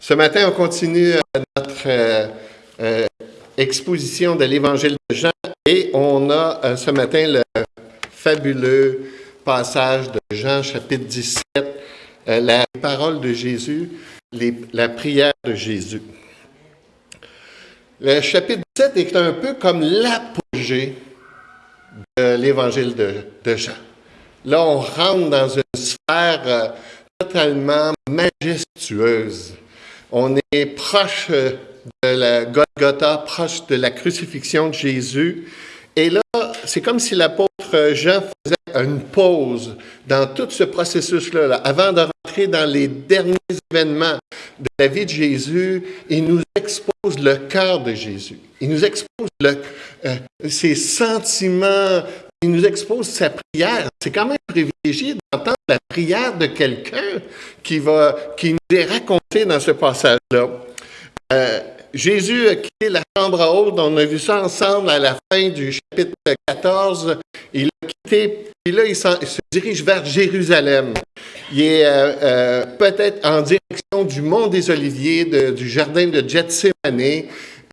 Ce matin, on continue notre euh, euh, exposition de l'Évangile de Jean et on a euh, ce matin le fabuleux passage de Jean chapitre 17, la parole de Jésus, la prière de Jésus. Le chapitre 17 est un peu comme l'apogée de l'Évangile de, Jean. Là, on rentre dans une sphère totalement majestueuse on est proche de la Golgotha, proche de la crucifixion de Jésus. Et là, c'est comme si l'apôtre Jean faisait une pause dans tout ce processus-là. avant de rentrer dans les derniers événements de la vie de Jésus, il nous expose le cœur de Jésus. Il nous expose euh, ses sentiments, il nous expose sa prière. C'est quand même privilégié d'entendre la prière de quelqu'un qui, va, qui nous est raconté dans ce passage-là. Euh, Jésus a quitté la chambre haute, on a vu ça ensemble à la fin du chapitre 14. Il a quitté, puis là, il, se dirige vers Jérusalem. Il est euh, euh, peut-être en direction du mont des Oliviers, du jardin de Gethsemane.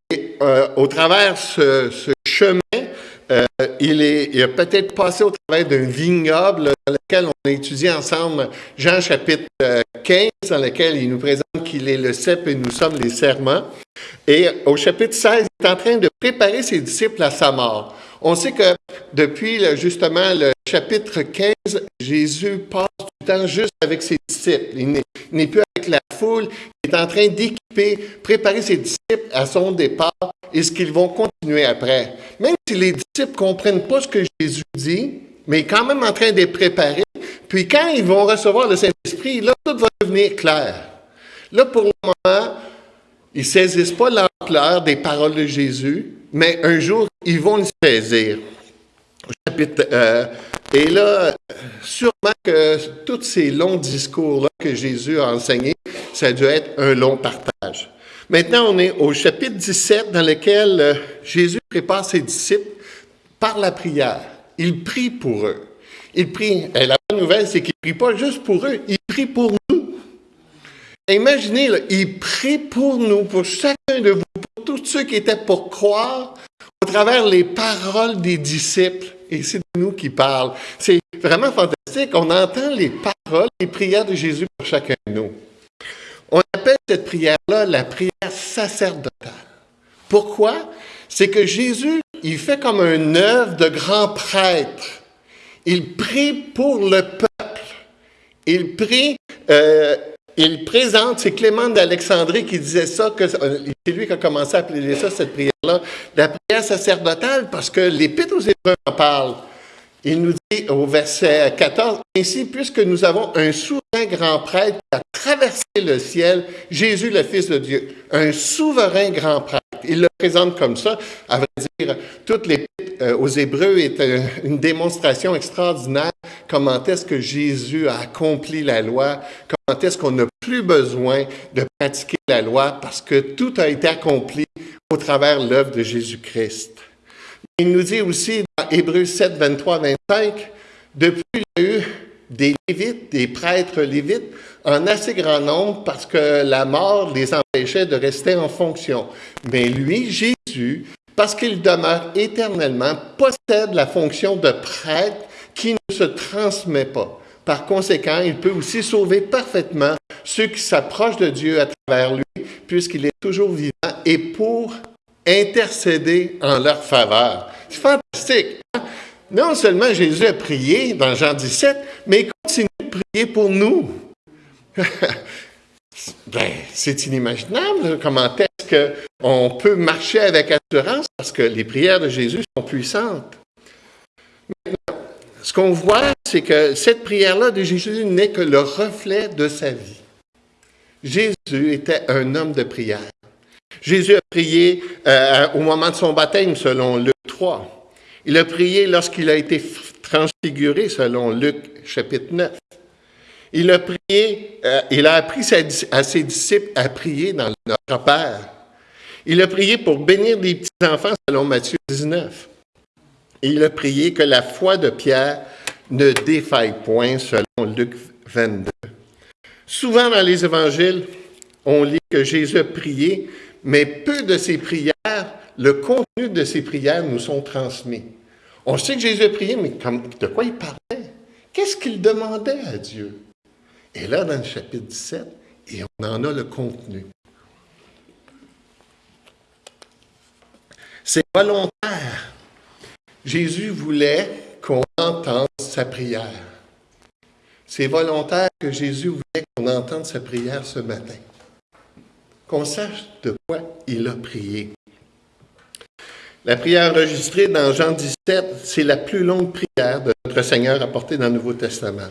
Et au travers ce chemin, euh, il, est, il a peut-être passé au travail d'un vignoble dans lequel on a étudié ensemble Jean chapitre 15, euh, dans lequel il nous présente qu'il est le cep et nous sommes les serments. Et au chapitre 16, il est en train de préparer ses disciples à sa mort. On sait que depuis justement le chapitre 15, Jésus passe du temps juste avec ses disciples. Il n'est plus avec la foule. Il est en train d'équiper, préparer ses disciples à son départ et ce qu'ils vont continuer après. Même si les disciples ne comprennent pas ce que Jésus dit, mais est quand même en train de les préparer. Puis quand ils vont recevoir le Saint-Esprit, là, tout va devenir clair. Là, pour le moment, ils ne saisissent pas l'ampleur des paroles de Jésus, mais un jour, ils vont le saisir. Euh, et là, sûrement que tous ces longs discours-là que Jésus a enseignés, ça a dû être un long partage. Maintenant, on est au chapitre 17 dans lequel euh, Jésus prépare ses disciples par la prière. Il prie pour eux. Il prie. Et la bonne nouvelle, c'est qu'il ne prie pas juste pour eux, il prie pour nous. Imaginez, il prie pour nous, pour chacun de vous, pour tous ceux qui étaient pour croire au travers les paroles des disciples. Et c'est nous qui parle. C'est vraiment fantastique. On entend les paroles, les prières de Jésus pour chacun de nous. On appelle cette prière-là la prière sacerdotale. Pourquoi? C'est que Jésus, il fait comme un œuvre de grand prêtre. Il prie pour le peuple. Il prie, euh, il présente, c'est Clément d'Alexandrie qui disait ça, que c'est lui qui a commencé à appeler ça, cette prière-là, la prière sacerdotale, parce que l'Épître aux Hébreux en parle. Il nous dit au verset 14, Ainsi, puisque nous avons un souverain grand prêtre qui a traversé le ciel, Jésus le Fils de Dieu, un souverain grand prêtre. Il le présente comme ça. À vrai dire, toutes les euh, aux Hébreux est euh, une démonstration extraordinaire comment est-ce que Jésus a accompli la loi, comment est-ce qu'on n'a plus besoin de pratiquer la loi parce que tout a été accompli au travers l'œuvre de Jésus-Christ? Il nous dit aussi dans Hébreux 7, 23, 25, depuis il des lévites, des prêtres lévites, en assez grand nombre parce que la mort les empêchait de rester en fonction. Mais lui, Jésus, parce qu'il demeure éternellement, possède la fonction de prêtre qui ne se transmet pas. Par conséquent, il peut aussi sauver parfaitement ceux qui s'approchent de Dieu à travers lui, puisqu'il est toujours vivant et pour intercéder en leur faveur. C'est fantastique. Hein? Non seulement Jésus a prié dans Jean 17, mais il continue de prier pour nous. ben, c'est inimaginable. Comment est-ce qu'on peut marcher avec assurance parce que les prières de Jésus sont puissantes? Maintenant, ce qu'on voit, c'est que cette prière-là de Jésus n'est que le reflet de sa vie. Jésus était un homme de prière. Jésus a prié euh, au moment de son baptême, selon Luc 3. Il a prié lorsqu'il a été transfiguré, selon Luc chapitre 9. Il a prié, euh, il a appris à ses disciples à prier dans notre Père. Il a prié pour bénir les petits-enfants, selon Matthieu 19. Et il a prié que la foi de Pierre ne défaille point, selon Luc 22. Souvent dans les évangiles, on lit que Jésus a prié, mais peu de ses prières, le contenu de ses prières nous sont transmis. On sait que Jésus a prié, mais de quoi il parlait? Qu'est-ce qu'il demandait à Dieu? Et là, dans le chapitre 17, et on en a le contenu. C'est volontaire. Jésus voulait qu'on entende sa prière. C'est volontaire que Jésus voulait qu'on entende sa prière ce matin. Qu'on sache de quoi il a prié. La prière enregistrée dans Jean 17, c'est la plus longue prière de notre Seigneur apportée dans le Nouveau Testament.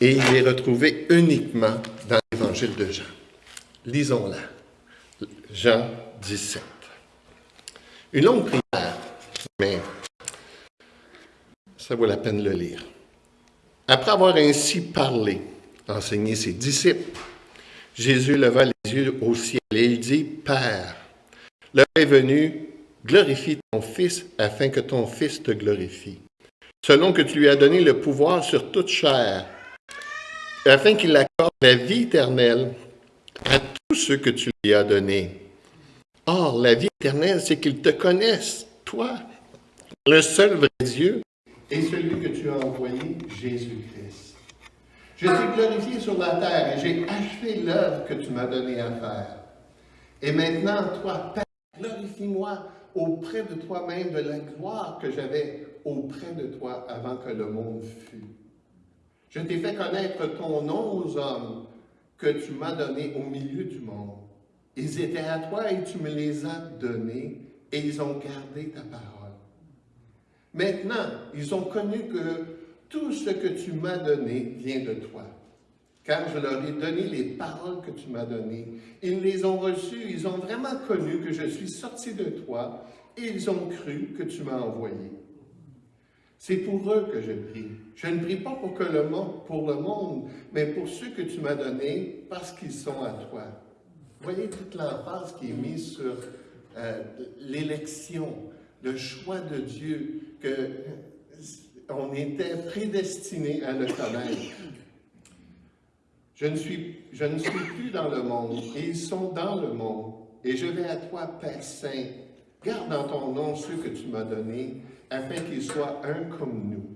Et il est retrouvé uniquement dans l'Évangile de Jean. Lisons-la. Jean 17. Une longue prière, mais ça vaut la peine de le lire. Après avoir ainsi parlé, enseigné ses disciples, Jésus leva les yeux au ciel et il dit, Père, l'heure est venue, glorifie ton Fils afin que ton Fils te glorifie, selon que tu lui as donné le pouvoir sur toute chair, afin qu'il accorde la vie éternelle à tous ceux que tu lui as donnés. Or, la vie éternelle, c'est qu'ils te connaissent, toi, le seul vrai Dieu, et celui que tu as envoyé, Jésus-Christ. Je t'ai glorifié sur la terre et j'ai achevé l'œuvre que tu m'as donnée à faire. Et maintenant, toi, Père, glorifie-moi auprès de toi-même de la gloire que j'avais auprès de toi avant que le monde fût. Je t'ai fait connaître ton nom aux hommes que tu m'as donnés au milieu du monde. Ils étaient à toi et tu me les as donnés et ils ont gardé ta parole. Maintenant, ils ont connu que tout ce que tu m'as donné vient de toi. Car je leur ai donné les paroles que tu m'as données. Ils les ont reçues, ils ont vraiment connu que je suis sorti de toi et ils ont cru que tu m'as envoyé. C'est pour eux que je prie. Je ne prie pas pour, que le monde, pour le monde, mais pour ceux que tu m'as donnés parce qu'ils sont à toi. Voyez toute l'emphase qui est mise sur euh, l'élection, le choix de Dieu, qu'on était prédestiné à le connaître. Je ne, suis, je ne suis plus dans le monde, et ils sont dans le monde. Et je vais à toi, Père Saint. Garde dans ton nom ceux que tu m'as donnés, afin qu'ils soient un comme nous.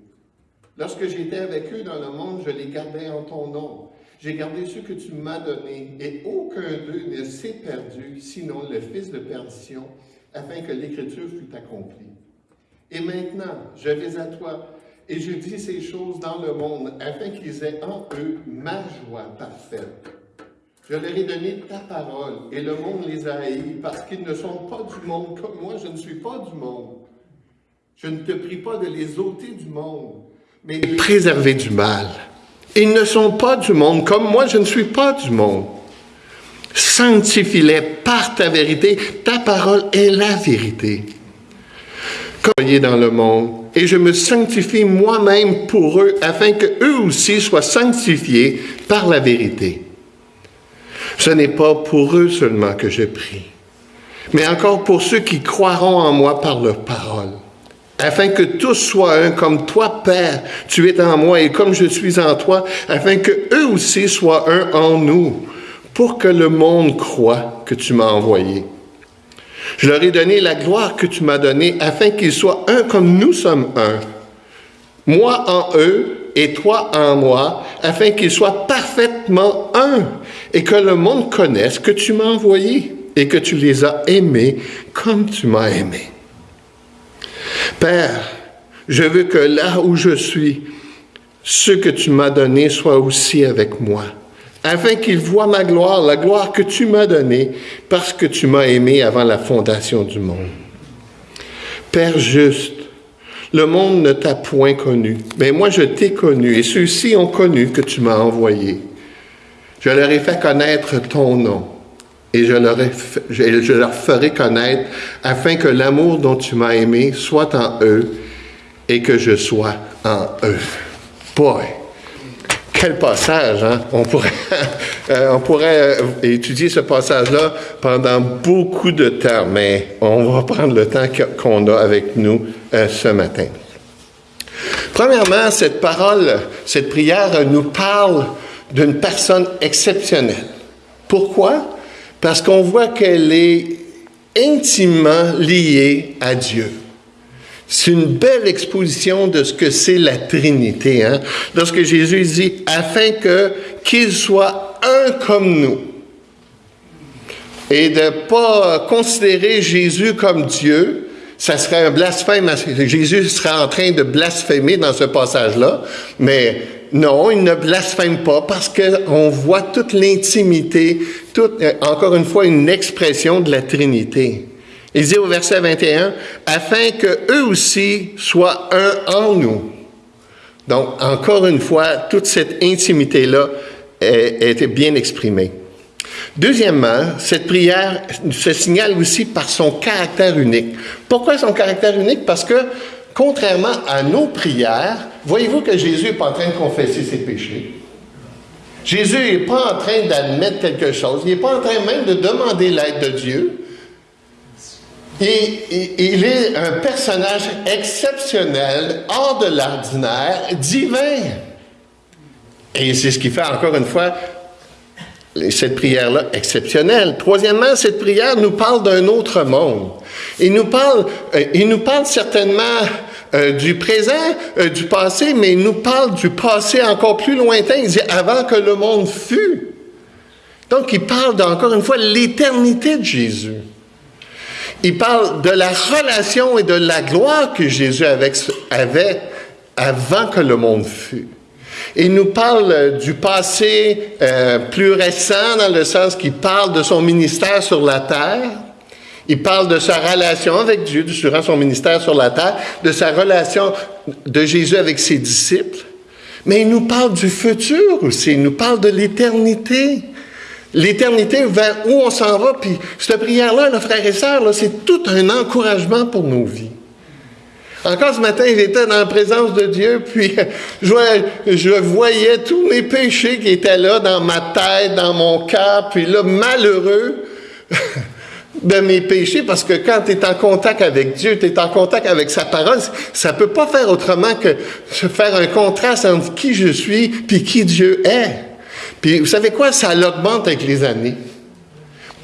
Lorsque j'étais avec eux dans le monde, je les gardais en ton nom. J'ai gardé ceux que tu m'as donnés, et aucun d'eux ne s'est perdu, sinon le fils de perdition, afin que l'Écriture fût accomplie. Et maintenant, je vais à toi, et je dis ces choses dans le monde, afin qu'ils aient en eux ma joie parfaite. Je leur ai donné ta parole, et le monde les a haïs, parce qu'ils ne sont pas du monde comme moi, je ne suis pas du monde. Je ne te prie pas de les ôter du monde, mais de les préserver du mal. Ils ne sont pas du monde, comme moi, je ne suis pas du monde. Sanctifie-les par ta vérité, ta parole est la vérité comme dans le monde, et je me sanctifie moi-même pour eux, afin que eux aussi soient sanctifiés par la vérité. Ce n'est pas pour eux seulement que je prie, mais encore pour ceux qui croiront en moi par leur parole, afin que tous soient un comme toi, Père, tu es en moi et comme je suis en toi, afin que eux aussi soient un en nous, pour que le monde croit que tu m'as envoyé. Je leur ai donné la gloire que tu m'as donnée afin qu'ils soient un comme nous sommes un. Moi en eux et toi en moi, afin qu'ils soient parfaitement un et que le monde connaisse que tu m'as envoyé et que tu les as aimés comme tu m'as aimé. Père, je veux que là où je suis, ce que tu m'as donné soit aussi avec moi afin qu'ils voient ma gloire, la gloire que tu m'as donnée, parce que tu m'as aimé avant la fondation du monde. Père juste, le monde ne t'a point connu, mais moi je t'ai connu, et ceux-ci ont connu que tu m'as envoyé. Je leur ai fait connaître ton nom, et je leur, ferai connaître, afin que l'amour dont tu m'as aimé soit en eux, et que je sois en eux. Boy! Quel passage, hein? On pourrait, euh, on pourrait euh, étudier ce passage-là pendant beaucoup de temps, mais on va prendre le temps qu'on a avec nous euh, ce matin. Premièrement, cette parole, cette prière nous parle d'une personne exceptionnelle. Pourquoi? Parce qu'on voit qu'elle est intimement liée à Dieu. C'est une belle exposition de ce que c'est la Trinité. Hein? Lorsque Jésus dit, afin que qu'il soit un comme nous. Et de ne pas considérer Jésus comme Dieu, ça serait un blasphème. Jésus serait en train de blasphémer dans ce passage-là, mais non, il ne blasphème pas parce qu'on voit toute l'intimité, toute, euh, encore une fois, une expression de la Trinité. Il dit au verset 21, afin que eux aussi soient un en nous. Donc, encore une fois, toute cette intimité-là a été bien exprimée. Deuxièmement, cette prière se signale aussi par son caractère unique. Pourquoi son caractère unique? Parce que, contrairement à nos prières, voyez-vous que Jésus n'est pas en train de confesser ses péchés. Jésus n'est pas en train d'admettre quelque chose. Il n'est pas en train même de demander l'aide de Dieu. Et, il est un personnage exceptionnel, hors de l'ordinaire, divin. Et c'est ce qui fait encore une fois cette prière-là exceptionnelle. Troisièmement, cette prière nous parle d'un autre monde. Il nous parle, euh, il nous parle certainement euh, du présent, euh, du passé, mais il nous parle du passé encore plus lointain. Il dit avant que le monde fût. Donc, il parle encore une fois l'éternité de Jésus. Il parle de la relation et de la gloire que Jésus avait, avant que le monde fût. Il nous parle euh, du passé euh, plus récent dans le sens qu'il parle de son ministère sur la terre. Il parle de sa relation avec Dieu durant son ministère sur la terre, de sa relation de Jésus avec ses disciples. Mais il nous parle du futur aussi. Il nous parle de l'éternité. L'éternité vers où on s'en va. Puis cette prière-là, frères et sœurs, c'est tout un encouragement pour nos vies. Encore ce matin, j'étais dans la présence de Dieu, puis je, voyais tous mes péchés qui étaient là dans ma tête, dans mon cœur, puis là, malheureux de mes péchés, parce que quand tu es en contact avec Dieu, tu es en contact avec sa parole, ça peut pas faire autrement que faire un contraste entre qui je suis puis qui Dieu est. Puis vous savez quoi? Ça l'augmente avec les années.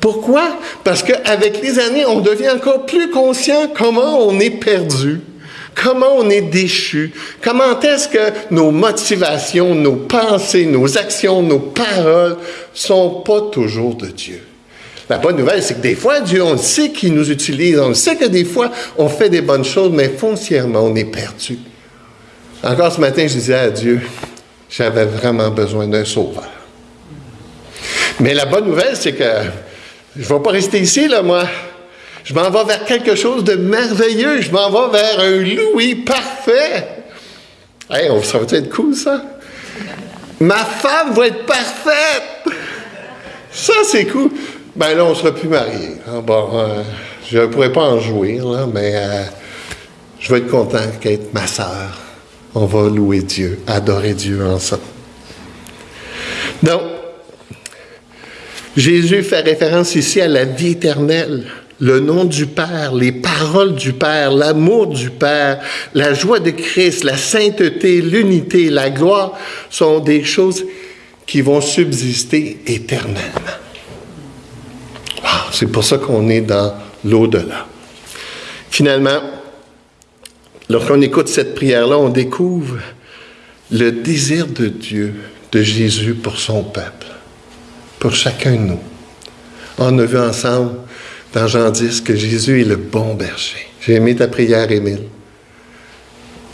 Pourquoi? Parce qu'avec les années, on devient encore plus conscient comment on est perdu. Comment on est déchu? Comment est-ce que nos motivations, nos pensées, nos actions, nos paroles sont pas toujours de Dieu? La bonne nouvelle, c'est que des fois, Dieu, on sait qu'il nous utilise, on sait que des fois, on fait des bonnes choses, mais foncièrement, on est perdu. Encore ce matin, je disais à Dieu, j'avais vraiment besoin d'un sauveur. Mais la bonne nouvelle, c'est que je ne vais pas rester ici, là, moi. Je m'en vais vers quelque chose de merveilleux. Je m'en vais vers un Louis parfait. Hey, ça va être cool, ça? Ma femme va être parfaite! Ça, c'est cool. Ben là, on ne sera plus mariés. Ah, bon, euh, je ne pourrais pas en jouir, là, mais euh, je vais être content qu'être ma sœur. On va louer Dieu, adorer Dieu ensemble. Donc, Jésus fait référence ici à la vie éternelle le nom du Père, les paroles du Père, l'amour du Père, la joie de Christ, la sainteté, l'unité, la gloire sont des choses qui vont subsister éternellement. C'est pour ça qu'on est dans l'au-delà. Finalement, lorsqu'on écoute cette prière-là, on découvre le désir de Dieu, de Jésus pour son peuple, pour chacun de nous. On a vu ensemble dans Jean 10 que Jésus est le bon berger. J'ai aimé ta prière, Émile.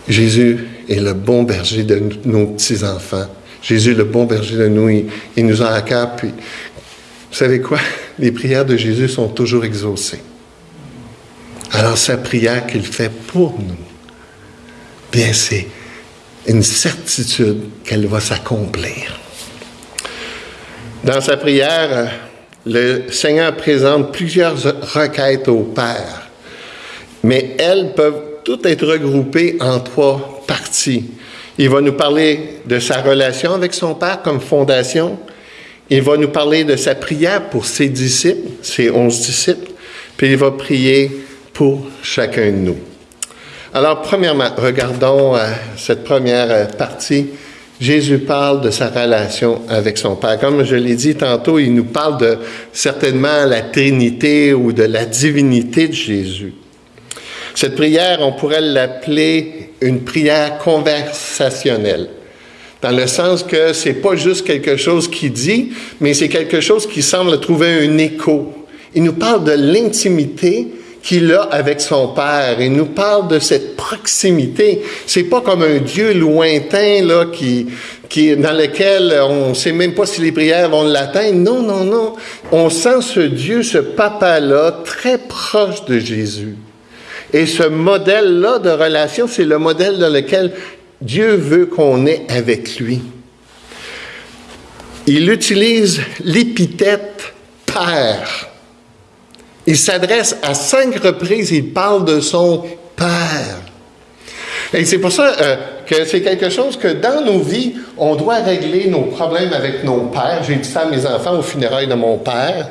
Jésus est le bon berger de nos petits-enfants. Jésus est le bon berger de nous. Il, nous a à vous savez quoi? Les prières de Jésus sont toujours exaucées. Alors, sa prière qu'il fait pour nous, bien, c'est une certitude qu'elle va s'accomplir. Dans sa prière, le Seigneur présente plusieurs requêtes au Père, mais elles peuvent toutes être regroupées en trois parties. Il va nous parler de sa relation avec son Père comme fondation. Il va nous parler de sa prière pour ses disciples, ses onze disciples, puis il va prier pour chacun de nous. Alors, premièrement, regardons euh, cette première euh, partie. Jésus parle de sa relation avec son Père. Comme je l'ai dit tantôt, il nous parle de certainement la Trinité ou de la divinité de Jésus. Cette prière, on pourrait l'appeler une prière conversationnelle, dans le sens que c'est pas juste quelque chose qui dit, mais c'est quelque chose qui semble trouver un écho. Il nous parle de l'intimité qu'il a avec son Père. Il nous parle de cette proximité. C'est pas comme un Dieu lointain là qui qui dans lequel on sait même pas si les prières vont l'atteindre. Non, non, non. On sent ce Dieu, ce papa là très proche de Jésus. Et ce modèle là de relation, c'est le modèle dans lequel Dieu veut qu'on ait avec lui. Il utilise l'épithète Père. Il s'adresse à cinq reprises, il parle de son Père. Et c'est pour ça euh, que c'est quelque chose que dans nos vies, on doit régler nos problèmes avec nos pères. J'ai dit ça à mes enfants au funérailles de mon père.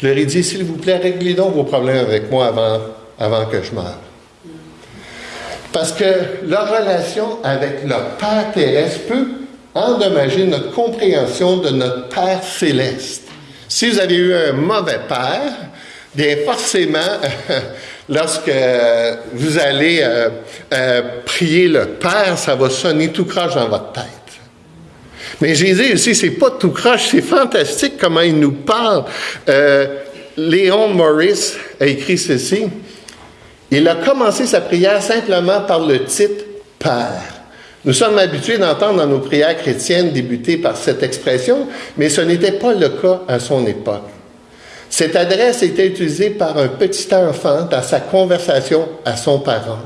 Je leur ai dit, s'il vous plaît, réglez donc vos problèmes avec moi avant, avant que je meure. Parce que leur relation avec le Père terrestre peut endommager notre compréhension de notre Père céleste. Si vous avez eu un mauvais Père, Bien, forcément, lorsque vous allez euh, euh, prier le Père, ça va sonner tout croche dans votre tête. Mais Jésus aussi, c'est pas tout croche, c'est fantastique comment il nous parle. Euh, Léon Morris a écrit ceci. Il a commencé sa prière simplement par le titre Père. Nous sommes habitués d'entendre dans nos prières chrétiennes débuter par cette expression, mais ce n'était pas le cas à son époque. Cette adresse était utilisée par un petit enfant dans sa conversation à son parent.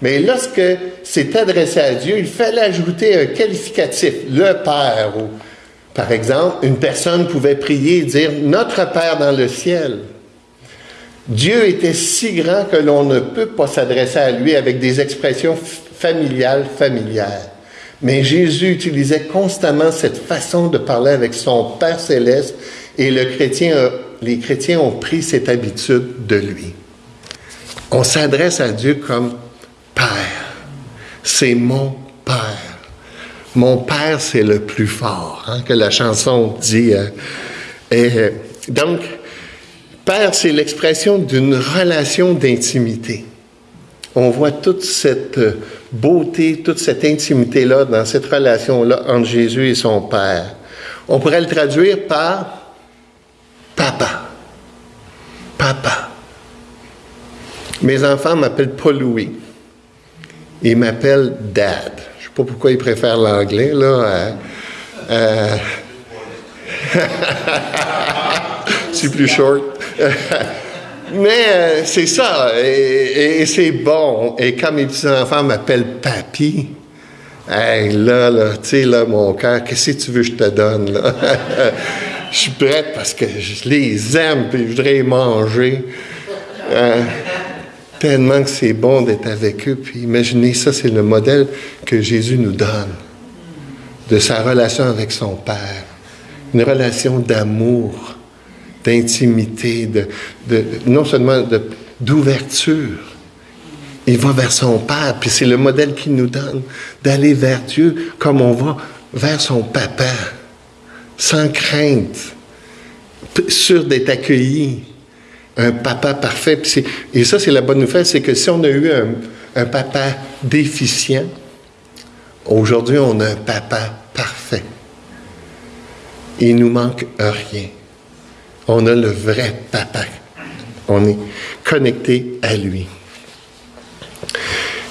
Mais lorsque c'est adressé à Dieu, il fallait ajouter un qualificatif, le Père. Ou, par exemple, une personne pouvait prier et dire Notre Père dans le ciel. Dieu était si grand que l'on ne peut pas s'adresser à lui avec des expressions familiales, familières. Mais Jésus utilisait constamment cette façon de parler avec son Père céleste et le chrétien a les chrétiens ont pris cette habitude de lui. On s'adresse à Dieu comme Père. C'est mon Père. Mon Père, c'est le plus fort, hein, que la chanson dit. Euh, et, euh, donc, Père, c'est l'expression d'une relation d'intimité. On voit toute cette beauté, toute cette intimité-là dans cette relation-là entre Jésus et son Père. On pourrait le traduire par Papa. Papa. Mes enfants m'appellent pas Louis. Ils m'appellent Dad. Je ne sais pas pourquoi ils préfèrent l'anglais, là. Euh, c'est plus short. Mais euh, c'est ça, et, c'est bon. Et comme mes petits-enfants m'appellent Papy, hey, là, là, tu sais, là, mon cœur, qu'est-ce que tu veux que je te donne, là? je suis prête parce que je les aime et je voudrais manger. Euh, tellement que c'est bon d'être avec eux. Puis imaginez, ça, c'est le modèle que Jésus nous donne de sa relation avec son Père. Une relation d'amour, d'intimité, de, de, non seulement d'ouverture. Il va vers son Père, puis c'est le modèle qu'il nous donne, d'aller vers Dieu comme on va vers son Papa sans crainte, sûr d'être accueilli. Un papa parfait. Et ça, c'est la bonne nouvelle, c'est que si on a eu un, papa déficient, aujourd'hui, on a un papa parfait. Il nous manque rien. On a le vrai papa. On est connecté à lui.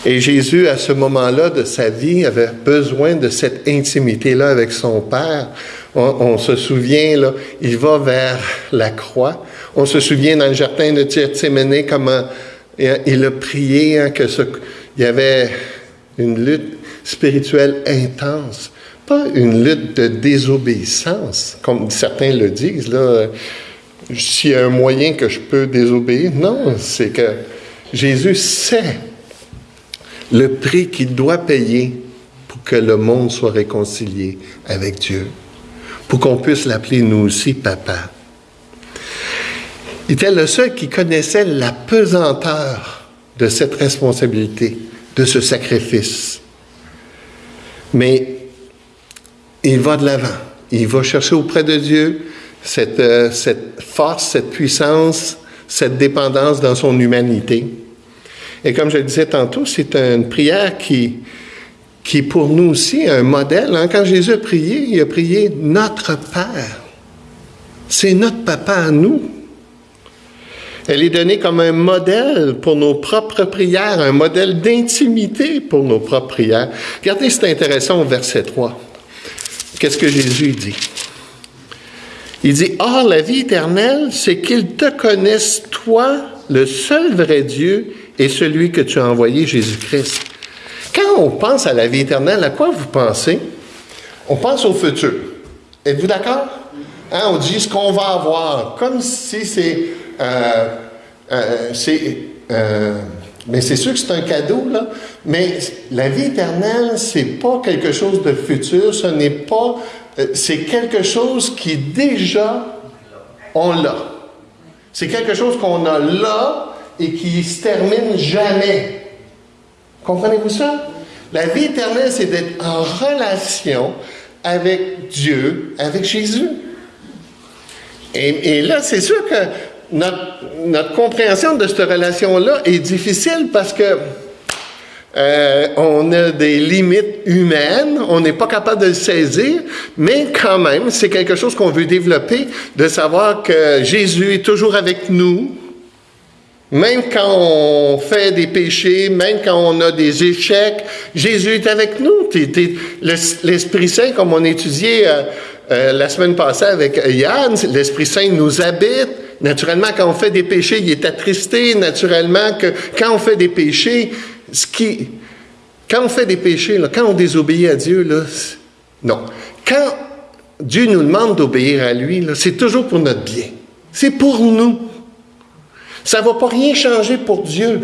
Et Jésus, à ce moment-là de sa vie, avait besoin de cette intimité-là avec son Père on, se souvient, là, il va vers la croix. On se souvient dans le jardin de Gethsemane comment il a prié hein, il y avait une lutte spirituelle intense, pas une lutte de désobéissance, comme certains le disent. Là, s'il y a un moyen que je peux désobéir, non, c'est que Jésus sait le prix qu'il doit payer pour que le monde soit réconcilié avec Dieu pour qu'on puisse l'appeler nous aussi papa. Il était le seul qui connaissait la pesanteur de cette responsabilité, de ce sacrifice. Mais il va de l'avant. Il va chercher auprès de Dieu cette, euh, cette force, cette puissance, cette dépendance dans son humanité. Et comme je le disais tantôt, c'est une prière qui, qui est pour nous aussi un modèle. Hein. Quand Jésus a prié, il a prié notre Père. C'est notre papa à nous. Elle est donnée comme un modèle pour nos propres prières, un modèle d'intimité pour nos propres prières. Regardez, c'est intéressant au verset 3. Qu'est-ce que Jésus dit? Il dit, Or, la vie éternelle, c'est qu'ils te connaissent, toi, le seul vrai Dieu, et celui que tu as envoyé, Jésus-Christ. Quand on pense à la vie éternelle, à quoi vous pensez? On pense au futur. Êtes-vous d'accord? Hein, on dit ce qu'on va avoir, comme si c'est... Euh, euh, euh, mais c'est sûr que c'est un cadeau, là. Mais la vie éternelle, c'est pas quelque chose de futur, ce n'est pas. c'est quelque chose qui déjà, on l'a. C'est quelque chose qu'on a là, et qui se termine jamais. Comprenez-vous ça? La vie éternelle, c'est d'être en relation avec Dieu, avec Jésus. Et, là, c'est sûr que notre, compréhension de cette relation-là est difficile parce que euh, on a des limites humaines, on n'est pas capable de le saisir, mais quand même, c'est quelque chose qu'on veut développer, de savoir que Jésus est toujours avec nous, même quand on fait des péchés, même quand on a des échecs, Jésus est avec nous. L'Esprit Saint, comme on étudiait euh, euh, la semaine passée avec Yann, l'Esprit Saint nous habite. Naturellement, quand on fait des péchés, il est attristé. Naturellement, quand on fait des péchés, ce qui, quand on fait des péchés, quand on désobéit à Dieu, non. Quand Dieu nous demande d'obéir à lui, c'est toujours pour notre bien. C'est pour nous. Ça ne va pas rien changer pour Dieu.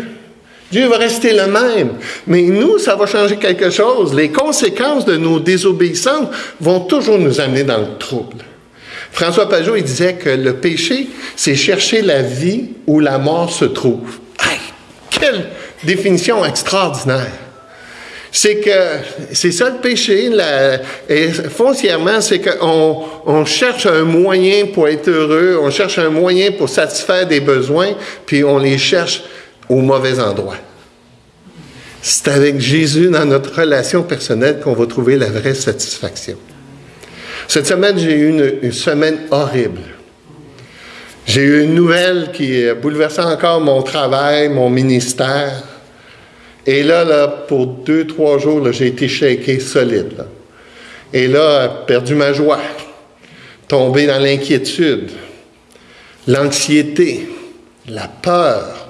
Dieu va rester le même. Mais nous, ça va changer quelque chose. Les conséquences de nos désobéissances vont toujours nous amener dans le trouble. François Pajot, il disait que le péché, c'est chercher la vie où la mort se trouve. quelle définition extraordinaire! C'est que c'est ça le péché. et foncièrement, c'est qu'on on cherche un moyen pour être heureux, on cherche un moyen pour satisfaire des besoins, puis on les cherche au mauvais endroit. C'est avec Jésus dans notre relation personnelle qu'on va trouver la vraie satisfaction. Cette semaine, j'ai eu une, une semaine horrible. J'ai eu une nouvelle qui a bouleversé encore mon travail, mon ministère. Et là, pour deux, trois jours, j'ai été shaké solide. Et là, perdu ma joie, tombé dans l'inquiétude, l'anxiété, la peur.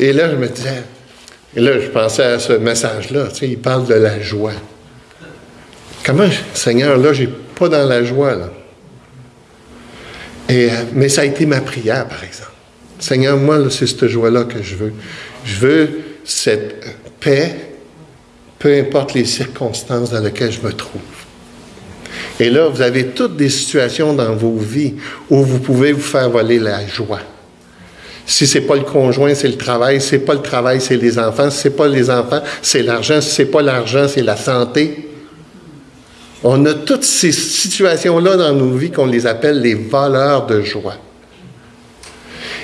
Et là, je me disais, et là, je pensais à ce message-là, tu sais, il parle de la joie. Comment, Seigneur, là, je n'ai pas dans la joie. Et, mais ça a été ma prière, par exemple. Seigneur, moi, c'est cette joie-là que je veux. Je veux cette paix, peu importe les circonstances dans lesquelles je me trouve. Et là, vous avez toutes des situations dans vos vies où vous pouvez vous faire voler la joie. Si c'est pas le conjoint, c'est le travail. Si c'est pas le travail, c'est les enfants. Si c'est pas les enfants, c'est l'argent. Si c'est pas l'argent, c'est la santé. On a toutes ces situations-là dans nos vies qu'on les appelle les valeurs de joie.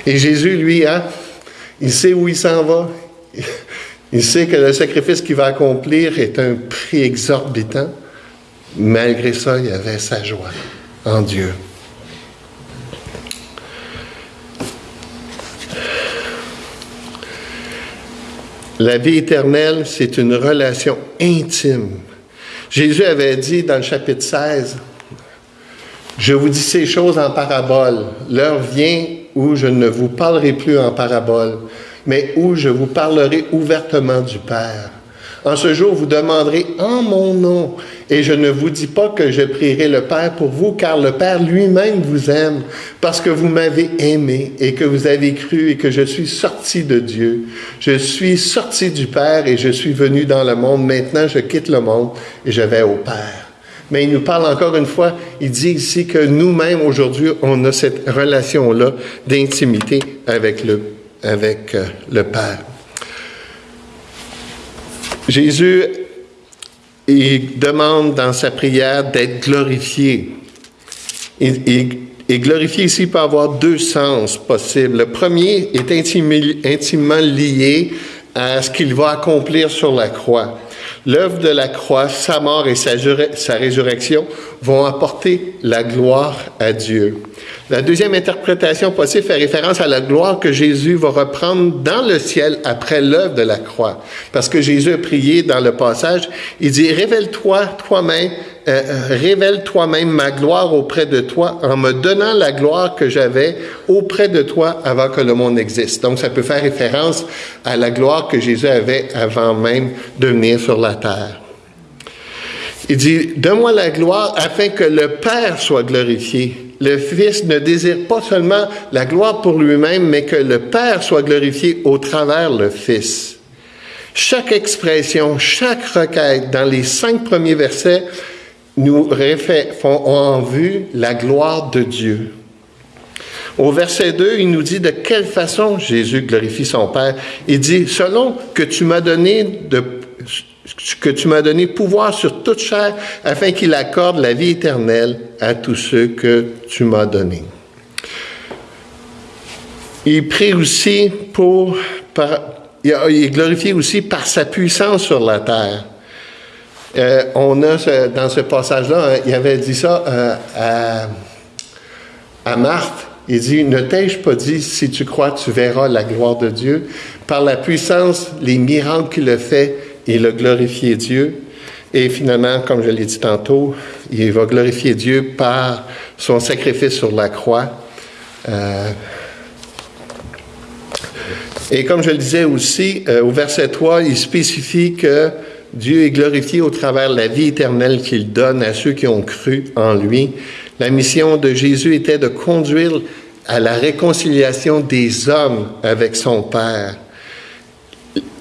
Et Jésus, lui, hein, il sait où il s'en va. Il sait que le sacrifice qu'il va accomplir est un prix exorbitant. Malgré ça, il avait sa joie en Dieu. La vie éternelle, c'est une relation intime. Jésus avait dit dans le chapitre 16, Je vous dis ces choses en parabole. L'heure vient où je ne vous parlerai plus en parabole, mais où je vous parlerai ouvertement du Père. En ce jour, vous demanderez en mon nom, et je ne vous dis pas que je prierai le Père pour vous, car le Père lui-même vous aime, parce que vous m'avez aimé et que vous avez cru et que je suis sorti de Dieu. Je suis sorti du Père et je suis venu dans le monde. Maintenant, je quitte le monde et je vais au Père. Mais il nous parle encore une fois, il dit ici que nous-mêmes, aujourd'hui, on a cette relation-là d'intimité avec le, avec euh, le Père. Jésus il demande dans sa prière d'être glorifié. Et, et, glorifié ici peut avoir deux sens possibles. Le premier est intimement lié à ce qu'il va accomplir sur la croix. L'œuvre de la croix, sa mort et sa, résurrection vont apporter la gloire à Dieu. La deuxième interprétation possible fait référence à la gloire que Jésus va reprendre dans le ciel après l'œuvre de la croix. Parce que Jésus a prié dans le passage, il dit, révèle-toi toi-même euh, euh, révèle toi-même ma gloire auprès de toi en me donnant la gloire que j'avais auprès de toi avant que le monde existe. Donc, ça peut faire référence à la gloire que Jésus avait avant même de venir sur la terre. Il dit, donne-moi la gloire afin que le Père soit glorifié. Le Fils ne désire pas seulement la gloire pour lui-même, mais que le Père soit glorifié au travers le Fils. Chaque expression, chaque requête dans les cinq premiers versets nous font en vue la gloire de Dieu. Au verset 2, il nous dit de quelle façon Jésus glorifie son Père. Il dit, selon que tu m'as donné de, que tu m'as donné pouvoir sur toute chair, afin qu'il accorde la vie éternelle à tous ceux que tu m'as donnés. Il prie aussi pour, il est glorifié aussi par sa puissance sur la terre. Euh, on a dans ce passage-là, hein, il avait dit ça euh, à, à Marthe. Il dit, ne t'ai-je pas dit, si tu crois, tu verras la gloire de Dieu? Par la puissance, les miracles qu'il a fait, il a glorifié Dieu. Et finalement, comme je l'ai dit tantôt, il va glorifier Dieu par son sacrifice sur la croix. Euh, et comme je le disais aussi, au verset 3, il spécifie que Dieu est glorifié au travers de la vie éternelle qu'il donne à ceux qui ont cru en lui. La mission de Jésus était de conduire à la réconciliation des hommes avec son Père.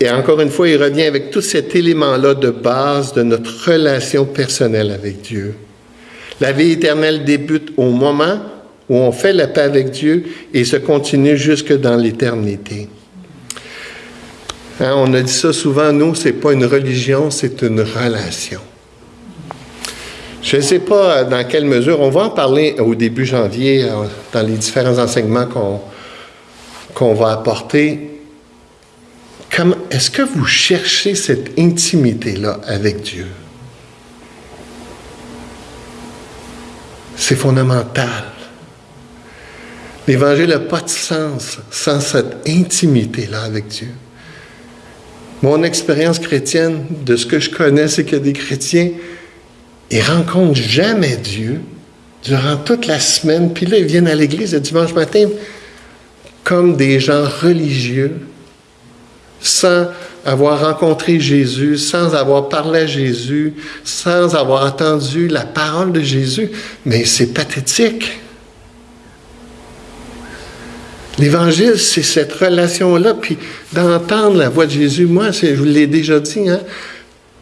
Et encore une fois, il revient avec tout cet élément-là de base de notre relation personnelle avec Dieu. La vie éternelle débute au moment où on fait la paix avec Dieu et se continue jusque dans l'éternité. Hein, on a dit ça souvent, nous, c'est pas une religion, c'est une relation. Je ne sais pas euh, dans quelle mesure, on va en parler au début janvier euh, dans les différents enseignements qu'on va apporter. Est-ce que vous cherchez cette intimité-là avec Dieu? C'est fondamental. L'Évangile n'a pas de sens sans cette intimité-là avec Dieu. Mon expérience chrétienne, de ce que je connais, c'est que des chrétiens, ils rencontrent jamais Dieu durant toute la semaine, puis là, ils viennent à l'église le dimanche matin comme des gens religieux, sans avoir rencontré Jésus, sans avoir parlé à Jésus, sans avoir entendu la parole de Jésus. Mais c'est pathétique. L'évangile, c'est cette relation-là, puis d'entendre la voix de Jésus. Moi, je vous l'ai déjà dit, hein,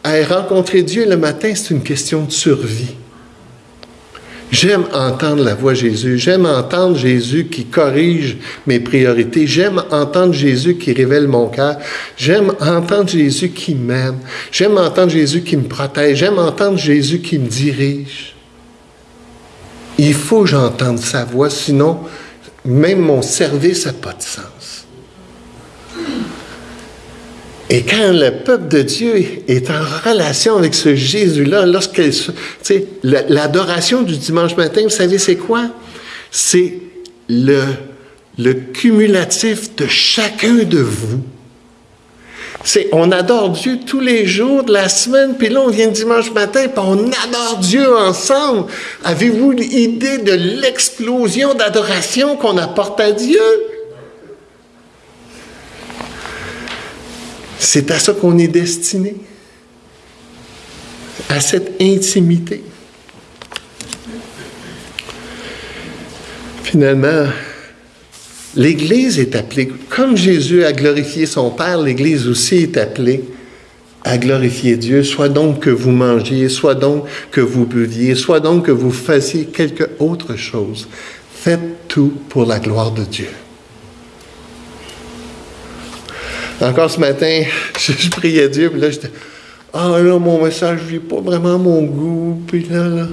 à rencontrer Dieu le matin, c'est une question de survie. J'aime entendre la voix de Jésus. J'aime entendre Jésus qui corrige mes priorités. J'aime entendre Jésus qui révèle mon cœur. J'aime entendre Jésus qui m'aime. J'aime entendre Jésus qui me protège. J'aime entendre Jésus qui me dirige. Il faut que j'entende sa voix, sinon même mon service n'a pas de sens. Et quand le peuple de Dieu est en relation avec ce Jésus-là, lorsque, l'adoration du dimanche matin, vous savez, c'est quoi? C'est le, cumulatif de chacun de vous c'est on adore Dieu tous les jours de la semaine, puis là on vient dimanche matin, puis on adore Dieu ensemble. Avez-vous l'idée de l'explosion d'adoration qu'on apporte à Dieu? C'est à ça qu'on est destiné, à cette intimité. Finalement, L'Église est appelée, comme Jésus a glorifié son Père, l'Église aussi est appelée à glorifier Dieu, soit donc que vous mangiez, soit donc que vous buviez, soit donc que vous fassiez quelque autre chose. Faites tout pour la gloire de Dieu. Encore ce matin, je, priais Dieu, puis là, j'étais, Ah là, mon message, je pas vraiment mon goût. Puis là, là,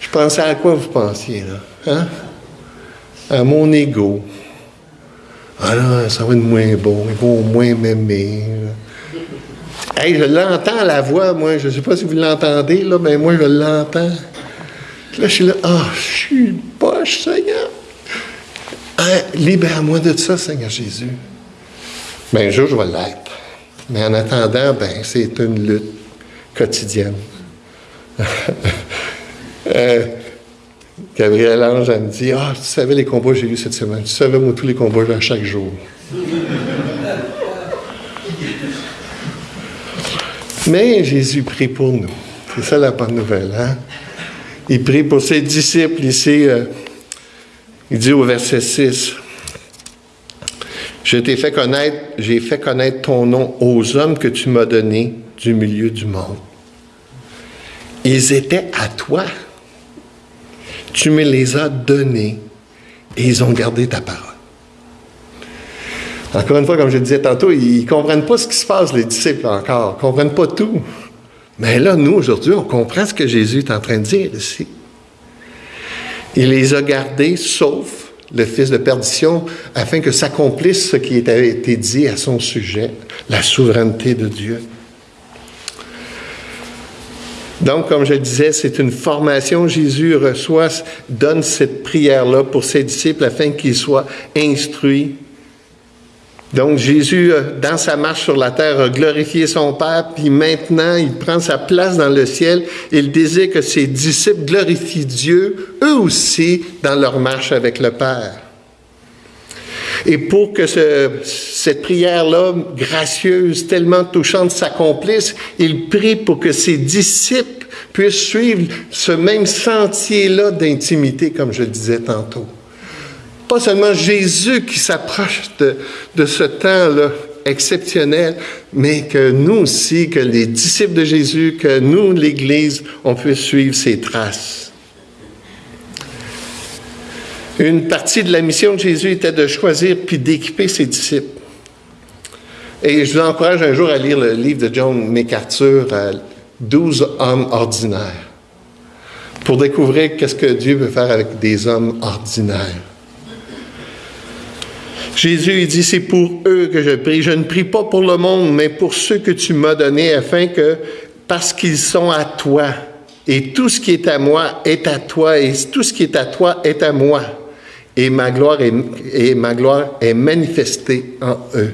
je pensais à quoi vous pensiez, là? Hein? À mon ego. Ah là, ça va être moins bon, il va au moins m'aimer. Hey, je l'entends la voix, moi. Je ne sais pas si vous l'entendez, là, mais moi, je l'entends. Là, je suis là, ah, je suis poche, Seigneur. Hein, libère-moi de ça, Seigneur Jésus. Bien, un jour, je vais l'être. Mais en attendant, ben, c'est une lutte quotidienne. euh, Gabriel Ange, elle me dit Ah, tu savais les combats que j'ai eus cette semaine. Tu savais, moi, tous les combats à chaque jour. Mais Jésus prie pour nous. C'est ça la bonne nouvelle. Hein? Il prie pour ses disciples ici. Euh, il dit au verset 6 Je t'ai fait connaître, j'ai fait connaître ton nom aux hommes que tu m'as donnés du milieu du monde. Ils étaient à toi. Tu me les as donnés et ils ont gardé ta parole. Encore une fois, comme je disais tantôt, ils ne comprennent pas ce qui se passe, les disciples encore. Ils ne comprennent pas tout. Mais là, nous, aujourd'hui, on comprend ce que Jésus est en train de dire ici. Il les a gardés, sauf le fils de perdition, afin que s'accomplisse ce qui avait été dit à son sujet, la souveraineté de Dieu. Donc, comme je disais, c'est une formation. Jésus reçoit, donne cette prière-là pour ses disciples afin qu'ils soient instruits donc Jésus, euh, dans sa marche sur la terre, a glorifié son Père, puis maintenant il prend sa place dans le ciel. Il désire que ses disciples glorifient Dieu, eux aussi, dans leur marche avec le Père. Et pour que cette prière-là, gracieuse, tellement touchante, s'accomplisse, il prie pour que ses disciples puissent suivre ce même sentier-là d'intimité, comme je le disais tantôt pas seulement Jésus qui s'approche de, ce temps-là exceptionnel, mais que nous aussi, que les disciples de Jésus, que nous, l'Église, on puisse suivre ses traces. Une partie de la mission de Jésus était de choisir puis d'équiper ses disciples. Et je vous encourage un jour à lire le livre de John MacArthur, 12 hommes ordinaires, pour découvrir qu'est-ce que Dieu veut faire avec des hommes ordinaires. Jésus il dit, c'est pour eux que je prie. Je ne prie pas pour le monde, mais pour ceux que tu m'as donnés, afin que, parce qu'ils sont à toi, et tout ce qui est à moi est à toi, et tout ce qui est à toi est à moi, et ma gloire est, et ma gloire est manifestée en eux.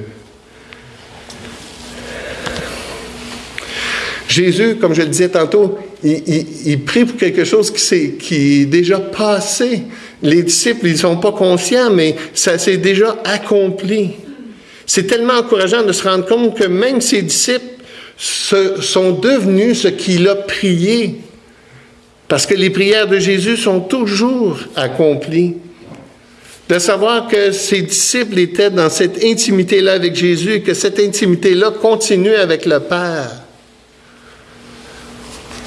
Jésus, comme je le disais tantôt, il, prie pour quelque chose qui, qui est déjà passé. Les disciples, ils sont pas conscients, mais ça s'est déjà accompli. C'est tellement encourageant de se rendre compte que même ses disciples sont devenus ce qu'il a prié. Parce que les prières de Jésus sont toujours accomplies. De savoir que ses disciples étaient dans cette intimité-là avec Jésus et que cette intimité-là continue avec le Père.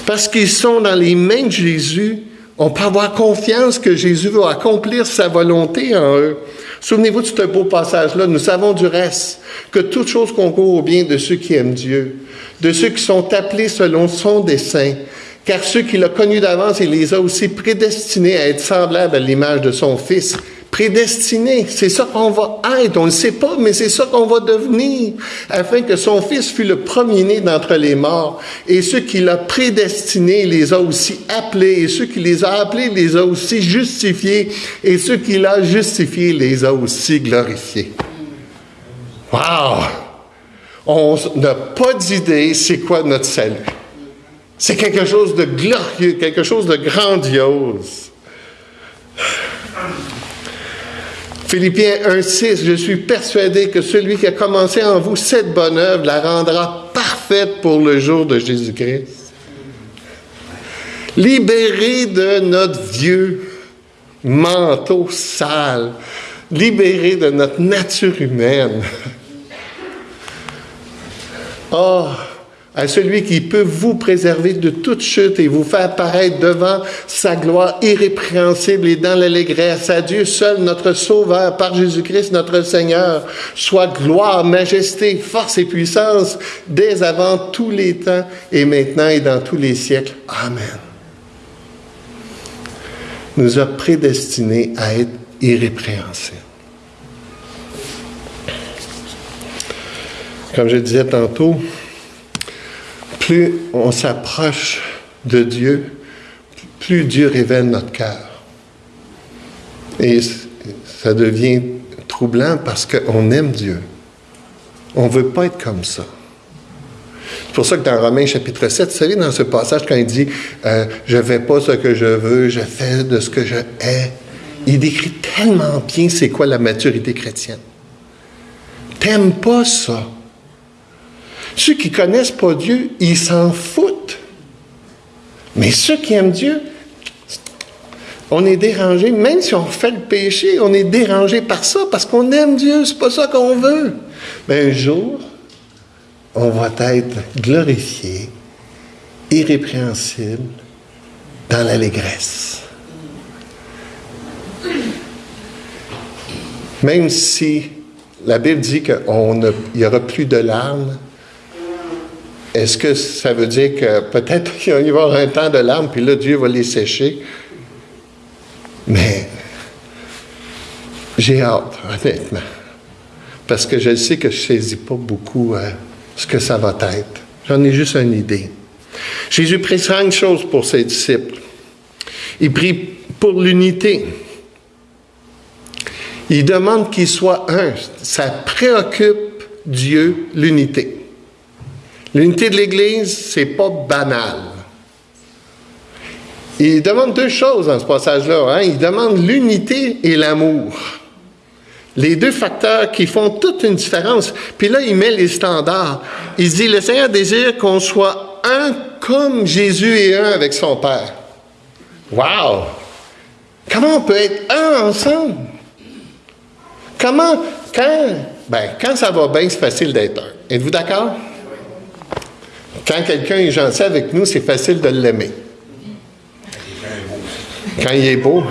Parce qu'ils sont dans les mains de Jésus, on peut avoir confiance que Jésus va accomplir sa volonté en eux. Souvenez-vous de ce beau passage-là. Nous savons du reste que toute chose concourt au bien de ceux qui aiment Dieu, de ceux qui sont appelés selon son dessein. Car ceux qu'il a connus d'avance, il les a aussi prédestinés à être semblables à l'image de son Fils, prédestiné. C'est ça qu'on va être. On ne le sait pas, mais c'est ça qu'on va devenir, afin que son Fils fût le premier-né d'entre les morts. Et ceux qu'il a prédestinés, les a aussi appelés. Et ceux qui les a appelés, les a aussi justifiés. Et ceux qu'il a justifiés, les a aussi glorifiés. Wow! On n'a pas d'idée c'est quoi notre salut. C'est quelque chose de glorieux, quelque chose de grandiose. Philippiens 1.6, je suis persuadé que celui qui a commencé en vous cette bonne œuvre la rendra parfaite pour le jour de Jésus-Christ. Libéré de notre vieux manteau sale, libéré de notre nature humaine. Oh, à celui qui peut vous préserver de toute chute et vous faire apparaître devant sa gloire irrépréhensible et dans l'allégresse. À Dieu seul, notre Sauveur, par Jésus-Christ, notre Seigneur, soit gloire, majesté, force et puissance dès avant tous les temps et maintenant et dans tous les siècles. Amen. Nous a prédestinés à être irrépréhensibles. Comme je disais tantôt, plus on s'approche de Dieu, plus Dieu révèle notre cœur. Et ça devient troublant parce qu'on aime Dieu. On ne veut pas être comme ça. C'est pour ça que dans Romains chapitre 7, vous savez, dans ce passage, quand il dit euh, Je ne fais pas ce que je veux, je fais de ce que je hais, il décrit tellement bien c'est quoi la maturité chrétienne. T'aimes pas ça. Ceux qui connaissent pas Dieu, ils s'en foutent. Mais ceux qui aiment Dieu, on est dérangé, même si on fait le péché, on est dérangé par ça parce qu'on aime Dieu, c'est pas ça qu'on veut. Mais un jour, on va être glorifié, irrépréhensible, dans l'allégresse. Même si la Bible dit qu'il n'y aura plus de larmes, est-ce que ça veut dire que peut-être qu'il va y avoir un temps de larmes, puis là, Dieu va les sécher? Mais j'ai hâte, honnêtement. Parce que je sais que je ne saisis pas beaucoup euh, ce que ça va être. J'en ai juste une idée. Jésus prie cinq choses pour ses disciples. Il prie pour l'unité. Il demande qu'ils soient un. Ça préoccupe Dieu, l'unité. L'unité de l'Église, c'est pas banal. Il demande deux choses dans ce passage-là. Hein. Il demande l'unité et l'amour. Les deux facteurs qui font toute une différence. Puis là, il met les standards. Il dit, le Seigneur désire qu'on soit un comme Jésus est un avec son Père. Wow! Comment on peut être un ensemble? Comment, quand, ben, quand ça va bien, c'est facile d'être un. Êtes-vous d'accord? Quand quelqu'un est gentil avec nous, c'est facile de l'aimer. Quand il est beau,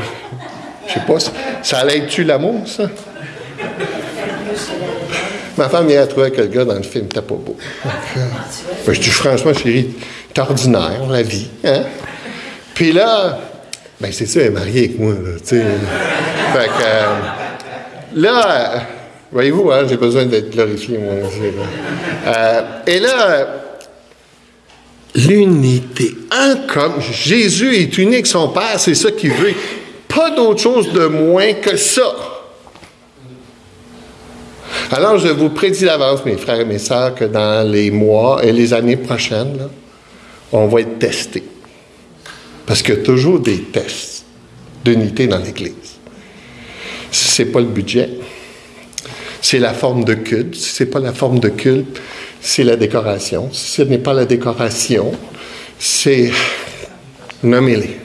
je sais pas, ça l'aide-tu l'amour, ça? Ma femme a trouvé que le gars dans le film n'était pas beau. je dis franchement, chérie, c'est ordinaire, la vie. Hein? Puis là, ben c'est ça, elle est mariée avec moi, là. Fait que, euh, là, voyez-vous, hein, j'ai besoin d'être glorifié, moi aussi. Euh, et là, l'unité. Un comme Jésus est unique, son Père, c'est ça qu'il veut. Pas d'autre chose de moins que ça. Alors, je vous prédis d'avance, mes frères et mes sœurs, que dans les mois et les années prochaines, on va être testés. Parce qu'il y a toujours des tests d'unité dans l'Église. Ce n'est pas le budget, c'est la forme de culte. Si ce n'est pas la forme de culte, c'est la décoration. Ce n'est pas la décoration, c'est nommez-les.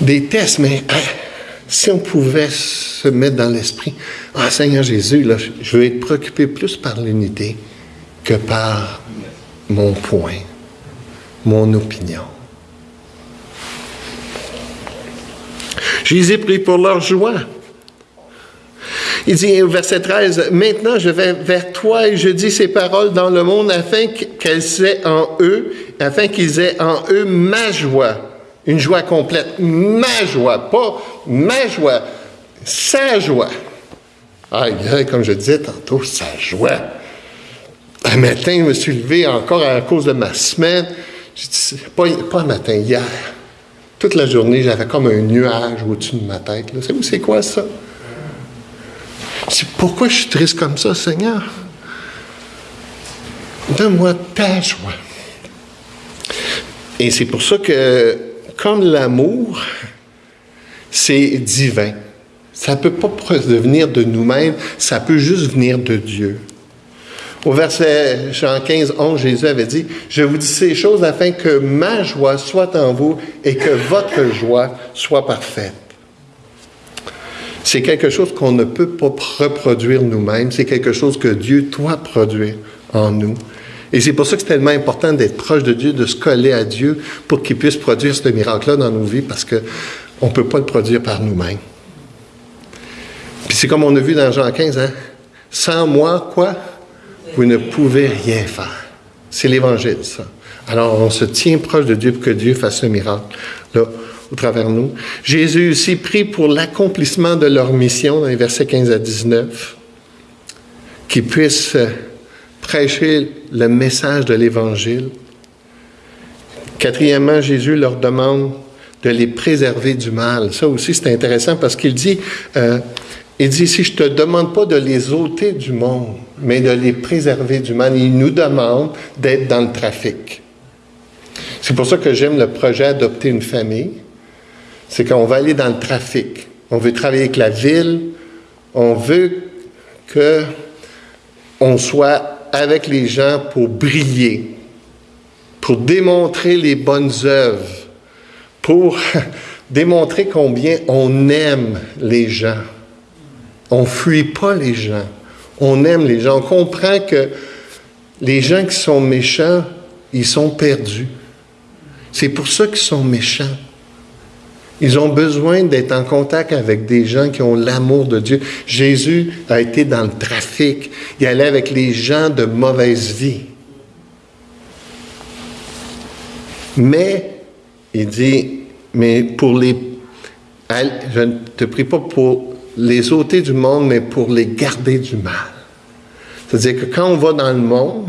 Des tests, mais hein, si on pouvait se mettre dans l'esprit, ah Seigneur Jésus, là, je veux être préoccupé plus par l'unité que par mon point, mon opinion. Jésus prie pour leur joie. Il dit au verset 13, Maintenant je vais vers toi et je dis ces paroles dans le monde afin qu'elles aient en eux, afin qu'ils aient en eux ma joie. Une joie complète. Ma joie, pas ma joie, sa joie. Ah, comme je disais tantôt, sa joie. Un matin, je me suis levé encore à cause de ma semaine. Pas, pas un matin, hier. Toute la journée, j'avais comme un nuage au-dessus de ma tête. Vous savez, c'est quoi ça? Pourquoi je suis triste comme ça, Seigneur? Donne-moi ta joie. Et c'est pour ça que, comme l'amour, c'est divin. Ça ne peut pas venir de nous-mêmes, ça peut juste venir de Dieu. Au verset Jean 15, 11, Jésus avait dit, Je vous dis ces choses afin que ma joie soit en vous et que votre joie soit parfaite. C'est quelque chose qu'on ne peut pas reproduire nous-mêmes. C'est quelque chose que Dieu doit produire en nous. Et c'est pour ça que c'est tellement important d'être proche de Dieu, de se coller à Dieu pour qu'il puisse produire ce miracle-là dans nos vies parce qu'on ne peut pas le produire par nous-mêmes. Puis c'est comme on a vu dans Jean 15, hein? Sans moi, quoi? Vous ne pouvez rien faire. C'est l'Évangile, ça. Alors, on se tient proche de Dieu pour que Dieu fasse ce miracle, là, au travers nous. Jésus aussi prie pour l'accomplissement de leur mission dans les versets 15 à 19, qu'ils puissent prêcher le message de l'Évangile. Quatrièmement, Jésus leur demande de les préserver du mal. Ça aussi, c'est intéressant parce qu'il dit, euh, il dit, si je ne te demande pas de les ôter du monde, mais de les préserver du mal, il nous demande d'être dans le trafic. C'est pour ça que j'aime le projet Adopter une famille. C'est qu'on va aller dans le trafic. On veut travailler avec la ville. On veut que on soit avec les gens pour briller, pour démontrer les bonnes œuvres, pour démontrer combien on aime les gens. On ne fuit pas les gens. On aime les gens. On comprend que les gens qui sont méchants, ils sont perdus. C'est pour ça qu'ils sont méchants. Ils ont besoin d'être en contact avec des gens qui ont l'amour de Dieu. Jésus a été dans le trafic. Il allait avec les gens de mauvaise vie. Mais, il dit, mais pour les... Je ne te prie pas pour les ôter du monde, mais pour les garder du mal. C'est-à-dire que quand on va dans le monde,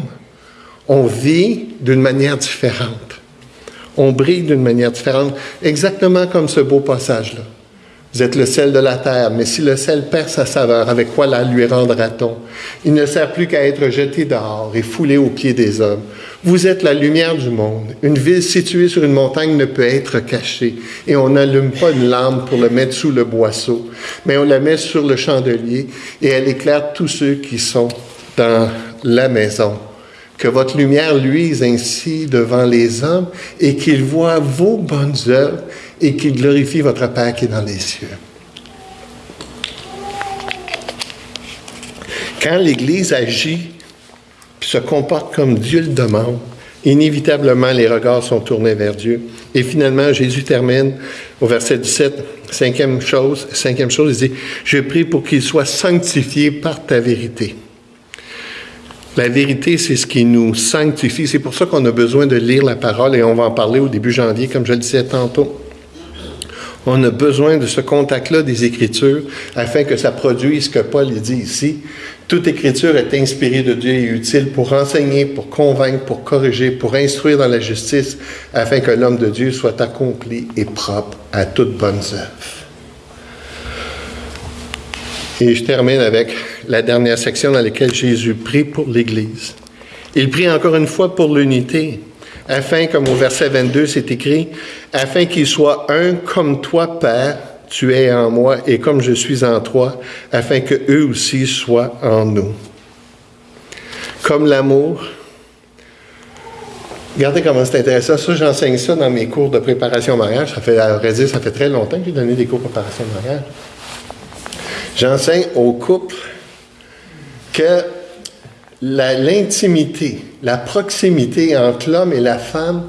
on vit d'une manière différente on brille d'une manière différente, exactement comme ce beau passage-là. Vous êtes le sel de la terre, mais si le sel perd sa saveur, avec quoi la lui rendra-t-on? Il ne sert plus qu'à être jeté dehors et foulé aux pieds des hommes. Vous êtes la lumière du monde. Une ville située sur une montagne ne peut être cachée, et on n'allume pas une lampe pour le mettre sous le boisseau, mais on la met sur le chandelier, et elle éclaire tous ceux qui sont dans la maison que votre lumière luise ainsi devant les hommes et qu'ils voient vos bonnes œuvres et qu'ils glorifient votre Père qui est dans les cieux. Quand l'Église agit se comporte comme Dieu le demande, inévitablement les regards sont tournés vers Dieu. Et finalement, Jésus termine au verset 17, cinquième chose, cinquième chose, il dit, je prie pour qu'ils soient sanctifiés par ta vérité. La vérité, c'est ce qui nous sanctifie. C'est pour ça qu'on a besoin de lire la parole et on va en parler au début janvier, comme je le disais tantôt. On a besoin de ce contact-là des Écritures afin que ça produise ce que Paul dit ici. Toute Écriture est inspirée de Dieu et utile pour enseigner, pour convaincre, pour corriger, pour instruire dans la justice, afin que l'homme de Dieu soit accompli et propre à toutes bonnes œuvres. Et je termine avec la dernière section dans laquelle Jésus prie pour l'Église. Il prie encore une fois pour l'unité, afin, comme au verset 22 c'est écrit, afin qu'ils soient un comme toi, Père, tu es en moi, et comme je suis en toi, afin que eux aussi soient en nous. Comme l'amour. Regardez comment c'est intéressant. Ça, j'enseigne ça dans mes cours de préparation au mariage. Ça fait, à vrai dire, ça fait très longtemps que j'ai donné des cours de préparation au mariage. J'enseigne aux couples que l'intimité, la, proximité entre l'homme et la femme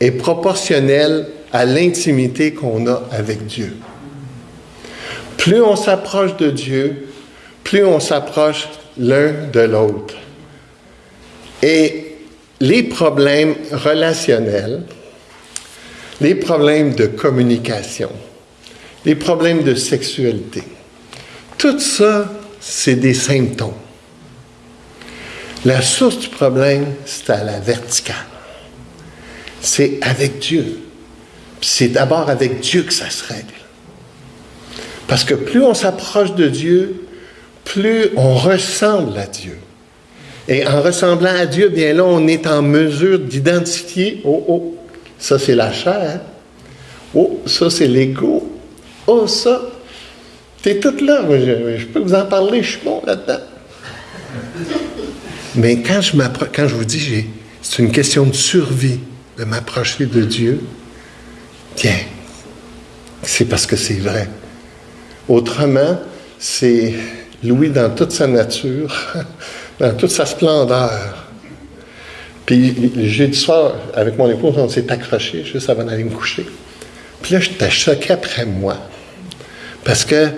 est proportionnelle à l'intimité qu'on a avec Dieu. Plus on s'approche de Dieu, plus on s'approche l'un de l'autre. Et les problèmes relationnels, les problèmes de communication, les problèmes de sexualité, tout ça, c'est des symptômes. La source du problème, c'est à la verticale. C'est avec Dieu. C'est d'abord avec Dieu que ça se règle. Parce que plus on s'approche de Dieu, plus on ressemble à Dieu. Et en ressemblant à Dieu, bien là, on est en mesure d'identifier, oh, oh, ça c'est la chair. Oh, ça c'est l'ego. Oh, ça, c'est tout là. Je, peux vous en parler, je suis bon là-dedans. Mais quand je, quand je vous dis, c'est une question de survie de m'approcher de Dieu, tiens, c'est parce que c'est vrai. Autrement, c'est Louis dans toute sa nature, dans toute sa splendeur. Puis le jeudi soir, avec mon épouse, on s'est accroché juste avant d'aller me coucher. Puis là, j'étais choqué après moi. Parce que,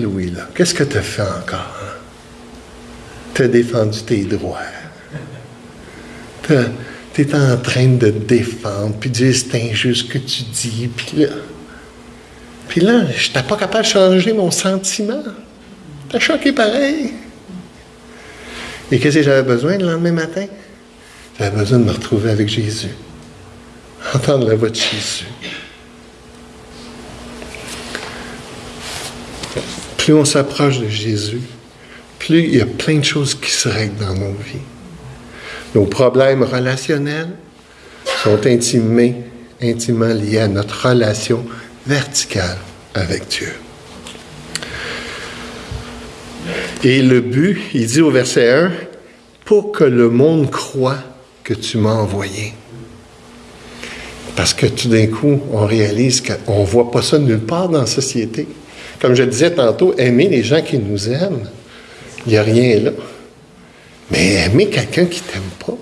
Louis, là, qu'est-ce que tu as fait encore? Hein? Tu as défendu tes droits. Tu es en train de te défendre, puis dire c'est injuste ce que tu dis, puis là. Puis là, je n'étais pas capable de changer mon sentiment. T'as choqué pareil. Et qu'est-ce que j'avais besoin le lendemain matin? J'avais besoin de me retrouver avec Jésus. Entendre la voix de Jésus. Plus on s'approche de Jésus, plus il y a plein de choses qui se règlent dans nos vies. Nos problèmes relationnels sont intimement liés à notre relation verticale avec Dieu. Et le but, il dit au verset 1, pour que le monde croit que tu m'as envoyé. Parce que tout d'un coup, on réalise qu'on ne voit pas ça nulle part dans la société. Comme je disais tantôt, aimer les gens qui nous aiment, il n'y a rien là. Mais aimer quelqu'un qui ne t'aime pas.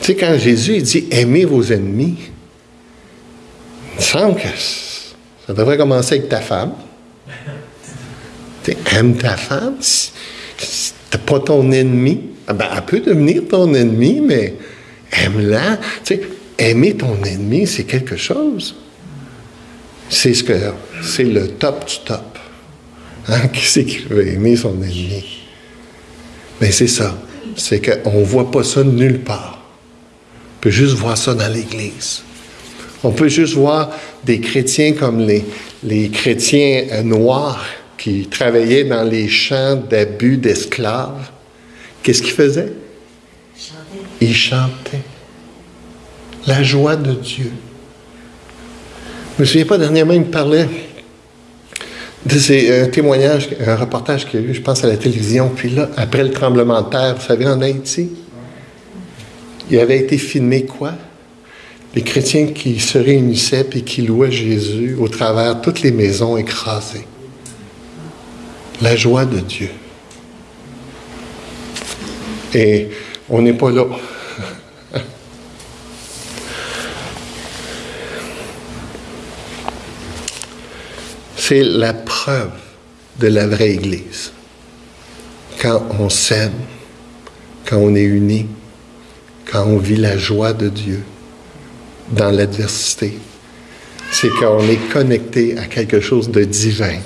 Tu sais, quand Jésus dit aimez vos ennemis, il me semble que ça devrait commencer avec ta femme. Tu aimes ta femme. Si, tu pas ton ennemi, ah ben, elle peut devenir ton ennemi, mais aime-la. Tu sais, aimer ton ennemi, c'est quelque chose. C'est ce que c'est le top du top. Hein? Qui c'est qui veut aimer son ennemi? Mais c'est ça. C'est qu'on ne voit pas ça nulle part. On peut juste voir ça dans l'Église. On peut juste voir des chrétiens comme les, les chrétiens euh, noirs qui travaillaient dans les champs d'abus d'esclaves. Qu'est-ce qu'ils faisaient? Ils chantaient. La joie de Dieu. Je me souviens pas, dernièrement, il me parlait c'est un témoignage, un reportage qu'il y a eu, je pense, à la télévision. Puis là, après le tremblement de terre, vous savez, en Haïti, il avait été filmé quoi? Les chrétiens qui se réunissaient et qui louaient Jésus au travers de toutes les maisons écrasées. La joie de Dieu. Et on n'est pas là. C'est la preuve de la vraie Église. Quand on s'aime, quand on est unis, quand on vit la joie de Dieu dans l'adversité, c'est quand on est connecté à quelque chose de divin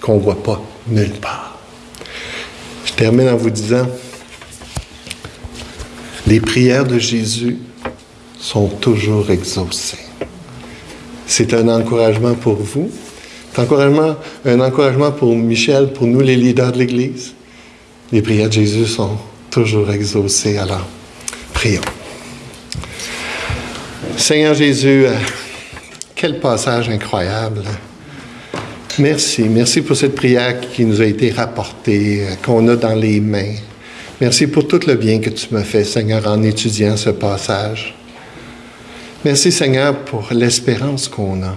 qu'on ne voit pas nulle part. Je termine en vous disant, les prières de Jésus sont toujours exaucées. C'est un encouragement pour vous, encouragement, un encouragement pour Michel, pour nous les leaders de l'Église. Les prières de Jésus sont toujours exaucées. Alors, prions. Seigneur Jésus, euh, quel passage incroyable. Merci, merci pour cette prière qui nous a été rapportée, euh, qu'on a dans les mains. Merci pour tout le bien que tu m'as fait, Seigneur, en étudiant ce passage. Merci, Seigneur, pour l'espérance qu'on a.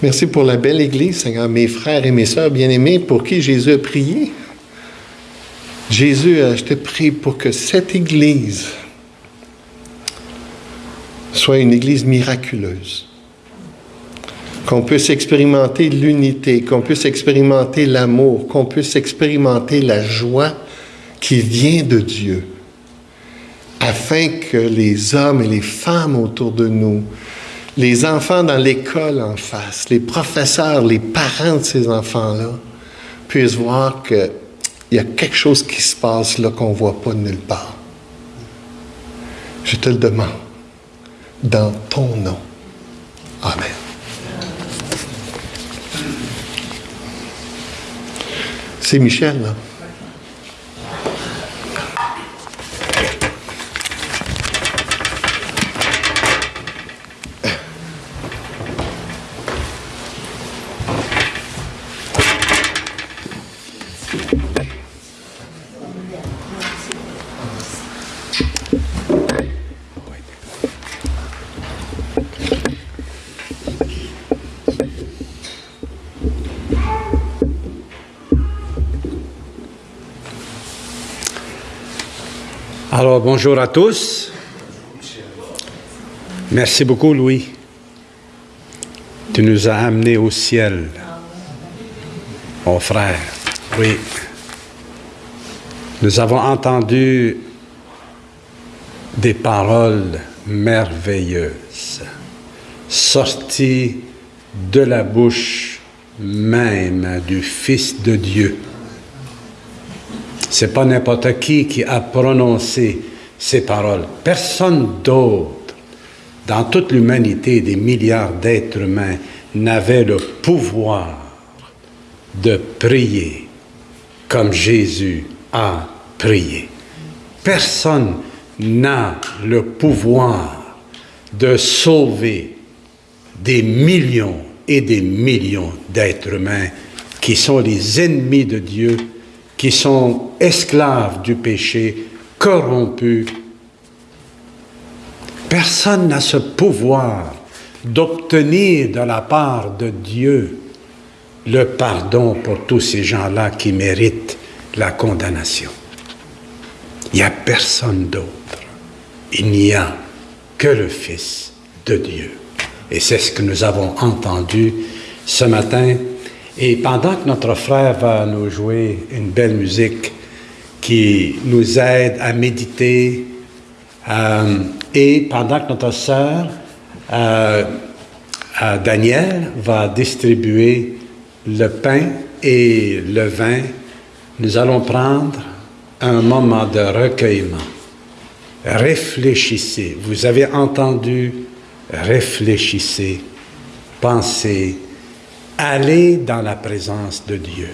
Merci pour la belle Église, Seigneur, mes frères et mes sœurs bien-aimés pour qui Jésus a prié. Jésus, je te prie pour que cette Église soit une Église miraculeuse, qu'on puisse expérimenter l'unité, qu'on puisse expérimenter l'amour, qu'on puisse expérimenter la joie qui vient de Dieu, afin que les hommes et les femmes autour de nous les enfants dans l'école en face, les professeurs, les parents de ces enfants-là puissent voir qu'il y a quelque chose qui se passe là qu'on ne voit pas nulle part. Je te le demande, dans ton nom. Amen. C'est Michel, là. Alors, bonjour à tous. Merci beaucoup, Louis. Tu nous as amenés au ciel, mon frère. Oui. Nous avons entendu des paroles merveilleuses sorties de la bouche même du Fils de Dieu. C'est pas n'importe qui qui a prononcé ces paroles. Personne d'autre dans toute l'humanité, des milliards d'êtres humains, n'avait le pouvoir de prier comme Jésus a prié. Personne n'a le pouvoir de sauver des millions et des millions d'êtres humains qui sont les ennemis de Dieu, qui sont esclaves du péché, corrompus. Personne n'a ce pouvoir d'obtenir de la part de Dieu le pardon pour tous ces gens-là qui méritent la condamnation. Il n'y a personne d'autre. Il n'y a que le Fils de Dieu. Et c'est ce que nous avons entendu ce matin. Et pendant que notre frère va nous jouer une belle musique qui nous aide à méditer, euh, et pendant que notre sœur euh, euh, Daniel va distribuer le pain et le vin, nous allons prendre un moment de recueillement. Réfléchissez. Vous avez entendu, réfléchissez, pensez, allez dans la présence de Dieu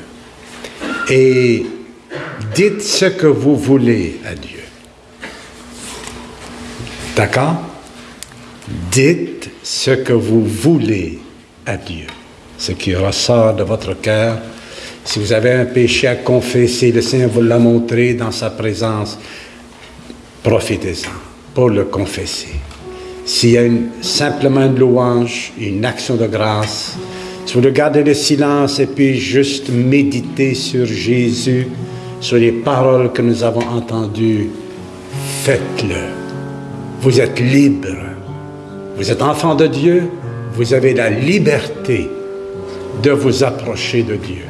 et dites ce que vous voulez à Dieu. D'accord? Dites ce que vous voulez à Dieu, ce qui ressort de votre cœur. Si vous avez un péché à confesser, le Seigneur vous l'a montré dans sa présence. Profitez-en pour le confesser. S'il y a simplement une louange, une action de grâce, si vous regardez le silence et puis juste méditer sur Jésus, sur les paroles que nous avons entendues, faites-le. Vous êtes libre. Vous êtes enfant de Dieu. Vous avez la liberté de vous approcher de Dieu.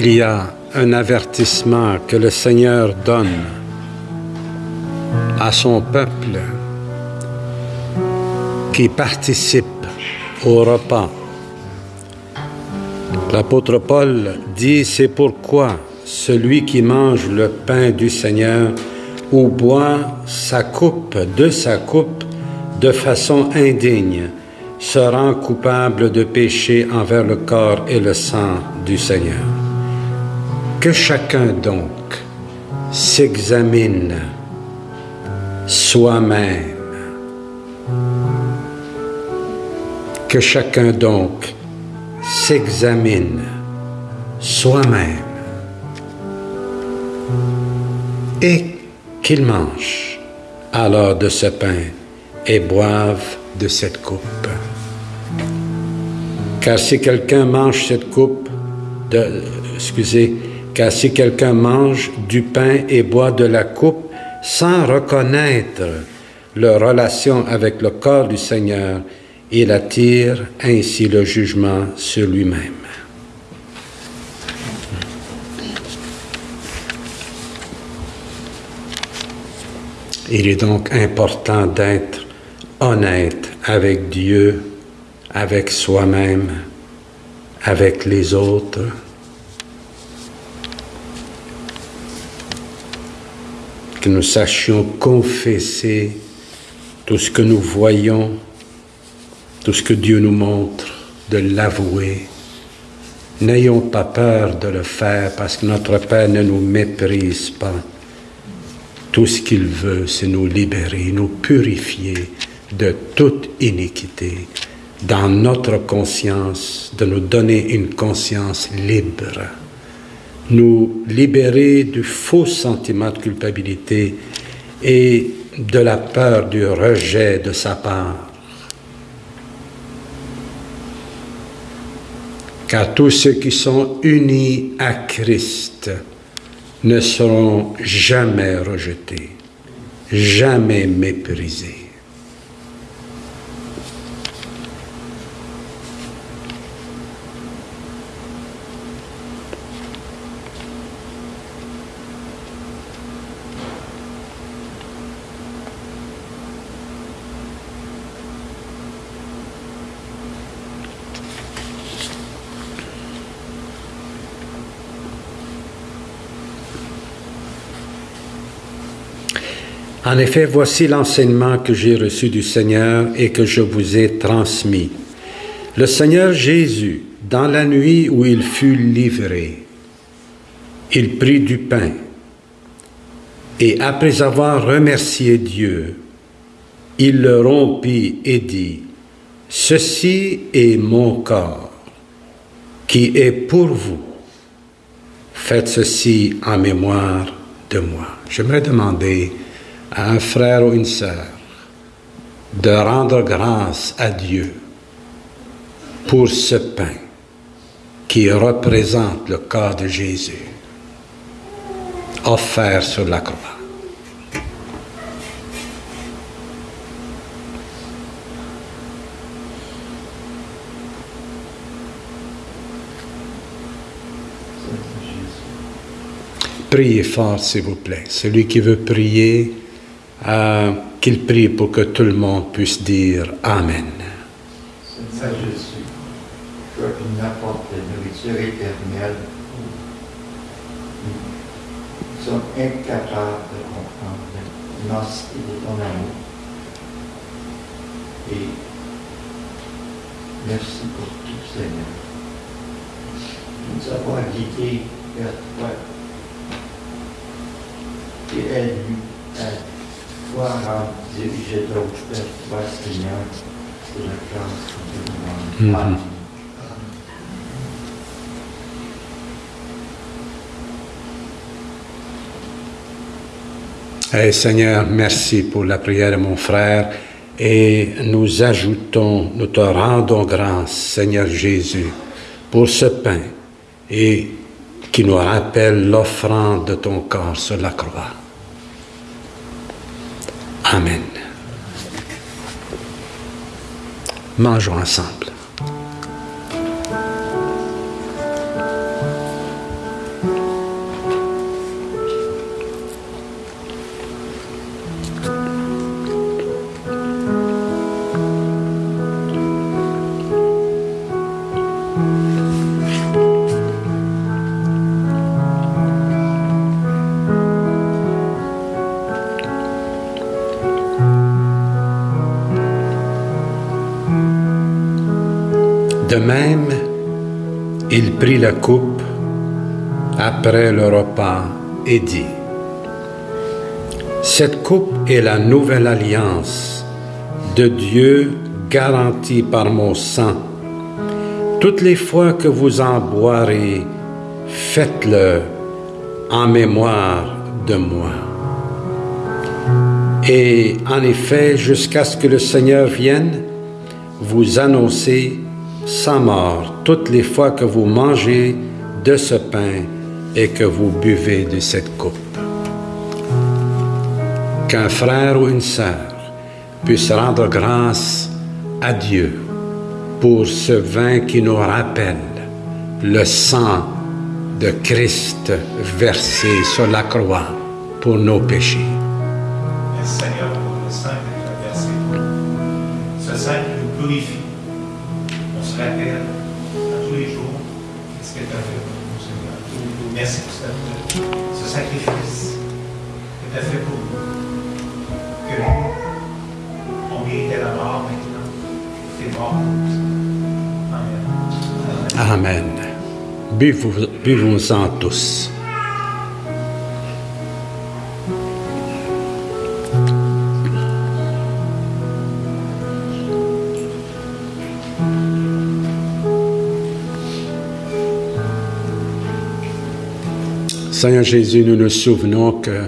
Il y a un avertissement que le Seigneur donne à son peuple qui participe au repas. L'apôtre Paul dit, c'est pourquoi celui qui mange le pain du Seigneur ou boit sa coupe de sa coupe de façon indigne se rend coupable de péché envers le corps et le sang du Seigneur. Que chacun donc s'examine soi-même. Que chacun donc s'examine soi-même et qu'il mange alors de ce pain et boive de cette coupe. Car si quelqu'un mange cette coupe, de, excusez, car si quelqu'un mange du pain et boit de la coupe sans reconnaître leur relation avec le corps du Seigneur, il attire ainsi le jugement sur lui-même. Il est donc important d'être honnête avec Dieu, avec soi-même, avec les autres. Que nous sachions confesser tout ce que nous voyons, tout ce que Dieu nous montre, de l'avouer. N'ayons pas peur de le faire parce que notre Père ne nous méprise pas. Tout ce qu'il veut, c'est nous libérer, nous purifier de toute iniquité dans notre conscience, de nous donner une conscience libre, nous libérer du faux sentiment de culpabilité et de la peur du rejet de sa part. Car tous ceux qui sont unis à Christ ne seront jamais rejetés, jamais méprisés. En effet, voici l'enseignement que j'ai reçu du Seigneur et que je vous ai transmis. Le Seigneur Jésus, dans la nuit où il fut livré, il prit du pain et après avoir remercié Dieu, il le rompit et dit, Ceci est mon corps qui est pour vous. Faites ceci en mémoire de moi. J'aimerais demander à un frère ou une sœur de rendre grâce à Dieu pour ce pain qui représente le corps de Jésus offert sur la croix. Priez fort, s'il vous plaît. Celui qui veut prier, euh, qu'il prie pour que tout le monde puisse dire Amen. Seigneur Jésus, toi qui n'apportes la nourriture éternelle, nous sommes incapables de comprendre l'immensité de ton amour. Et merci pour tout, Seigneur. Nous avons guidé vers toi. Et aide-nous à Eh, Seigneur, merci pour la prière de mon frère et nous ajoutons, nous te rendons grâce, Seigneur Jésus, pour ce pain et qui nous rappelle l'offrande de ton corps sur la croix. Amen. Mangeons ensemble. Il prit la coupe après le repas et dit, Cette coupe est la nouvelle alliance de Dieu garantie par mon sang. Toutes les fois que vous en boirez, faites-le en mémoire de moi. Et en effet, jusqu'à ce que le Seigneur vienne, vous annoncez sa mort toutes les fois que vous mangez de ce pain et que vous buvez de cette coupe. Qu'un frère ou une sœur puisse rendre grâce à Dieu pour ce vin qui nous rappelle le sang de Christ versé sur la croix pour nos péchés. Merci Seigneur le. Ce sang qui nous purifie. Rappelle à tous les jours ce que tu as fait pour nous, Seigneur? Merci pour ce sacrifice que tu as fait pour nous. Que on méritait la mort maintenant. Tu es mort. Amen. Amen. Buvons- Buvons-en tous. Seigneur Jésus, nous nous souvenons que,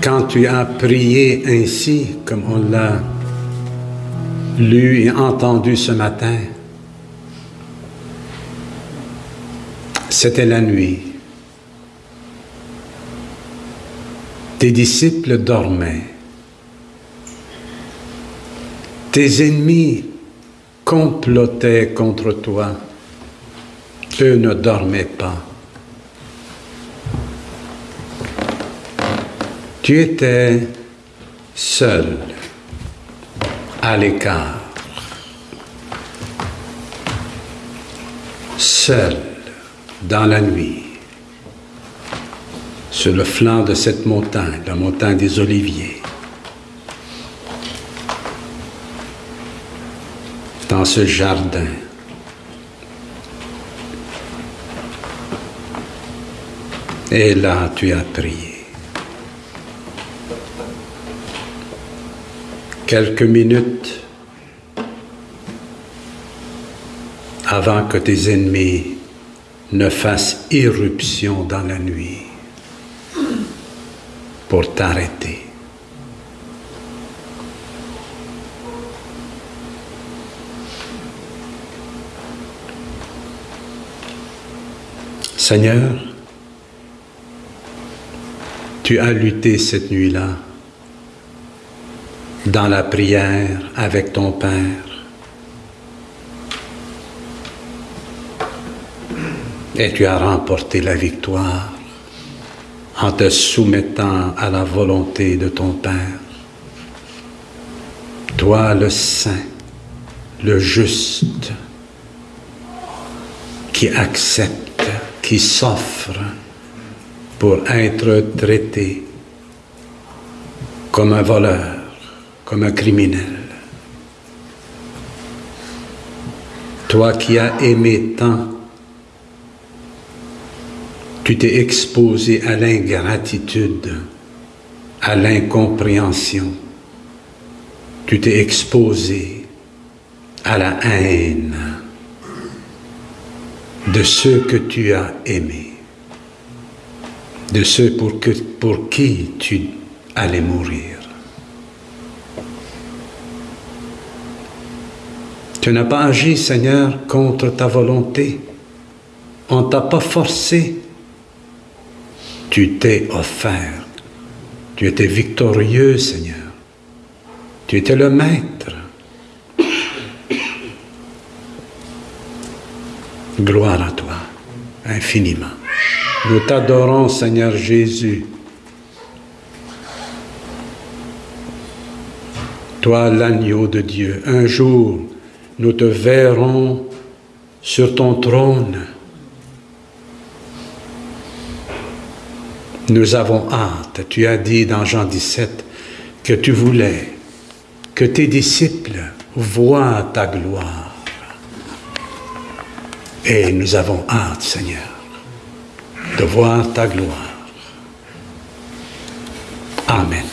quand tu as prié ainsi, comme on l'a lu et entendu ce matin, c'était la nuit. Tes disciples dormaient. Tes ennemis complotaient contre toi. Eux ne dormaient pas. Tu étais seul, à l'écart, seul dans la nuit, sur le flanc de cette montagne, la montagne des Oliviers. Dans ce jardin, Et là, tu as prié. Quelques minutes avant que tes ennemis ne fassent irruption dans la nuit pour t'arrêter. Seigneur, tu as lutté cette nuit-là dans la prière avec ton Père. Et tu as remporté la victoire en te soumettant à la volonté de ton Père. Toi le saint, le juste, qui accepte, qui s'offre pour être traité comme un voleur, comme un criminel. Toi qui as aimé tant, tu t'es exposé à l'ingratitude, à l'incompréhension. Tu t'es exposé à la haine de ceux que tu as aimés, de ceux pour, qui tu allais mourir. Tu n'as pas agi, Seigneur, contre ta volonté. On ne t'a pas forcé. Tu t'es offert. Tu étais victorieux, Seigneur. Tu étais le maître. Gloire à toi, infiniment. Nous t'adorons, Seigneur Jésus. Toi, l'agneau de Dieu, un jour, nous te verrons sur ton trône. Nous avons hâte. Tu as dit dans Jean 17 que tu voulais que tes disciples voient ta gloire. Et nous avons hâte, Seigneur, de voir ta gloire. Amen.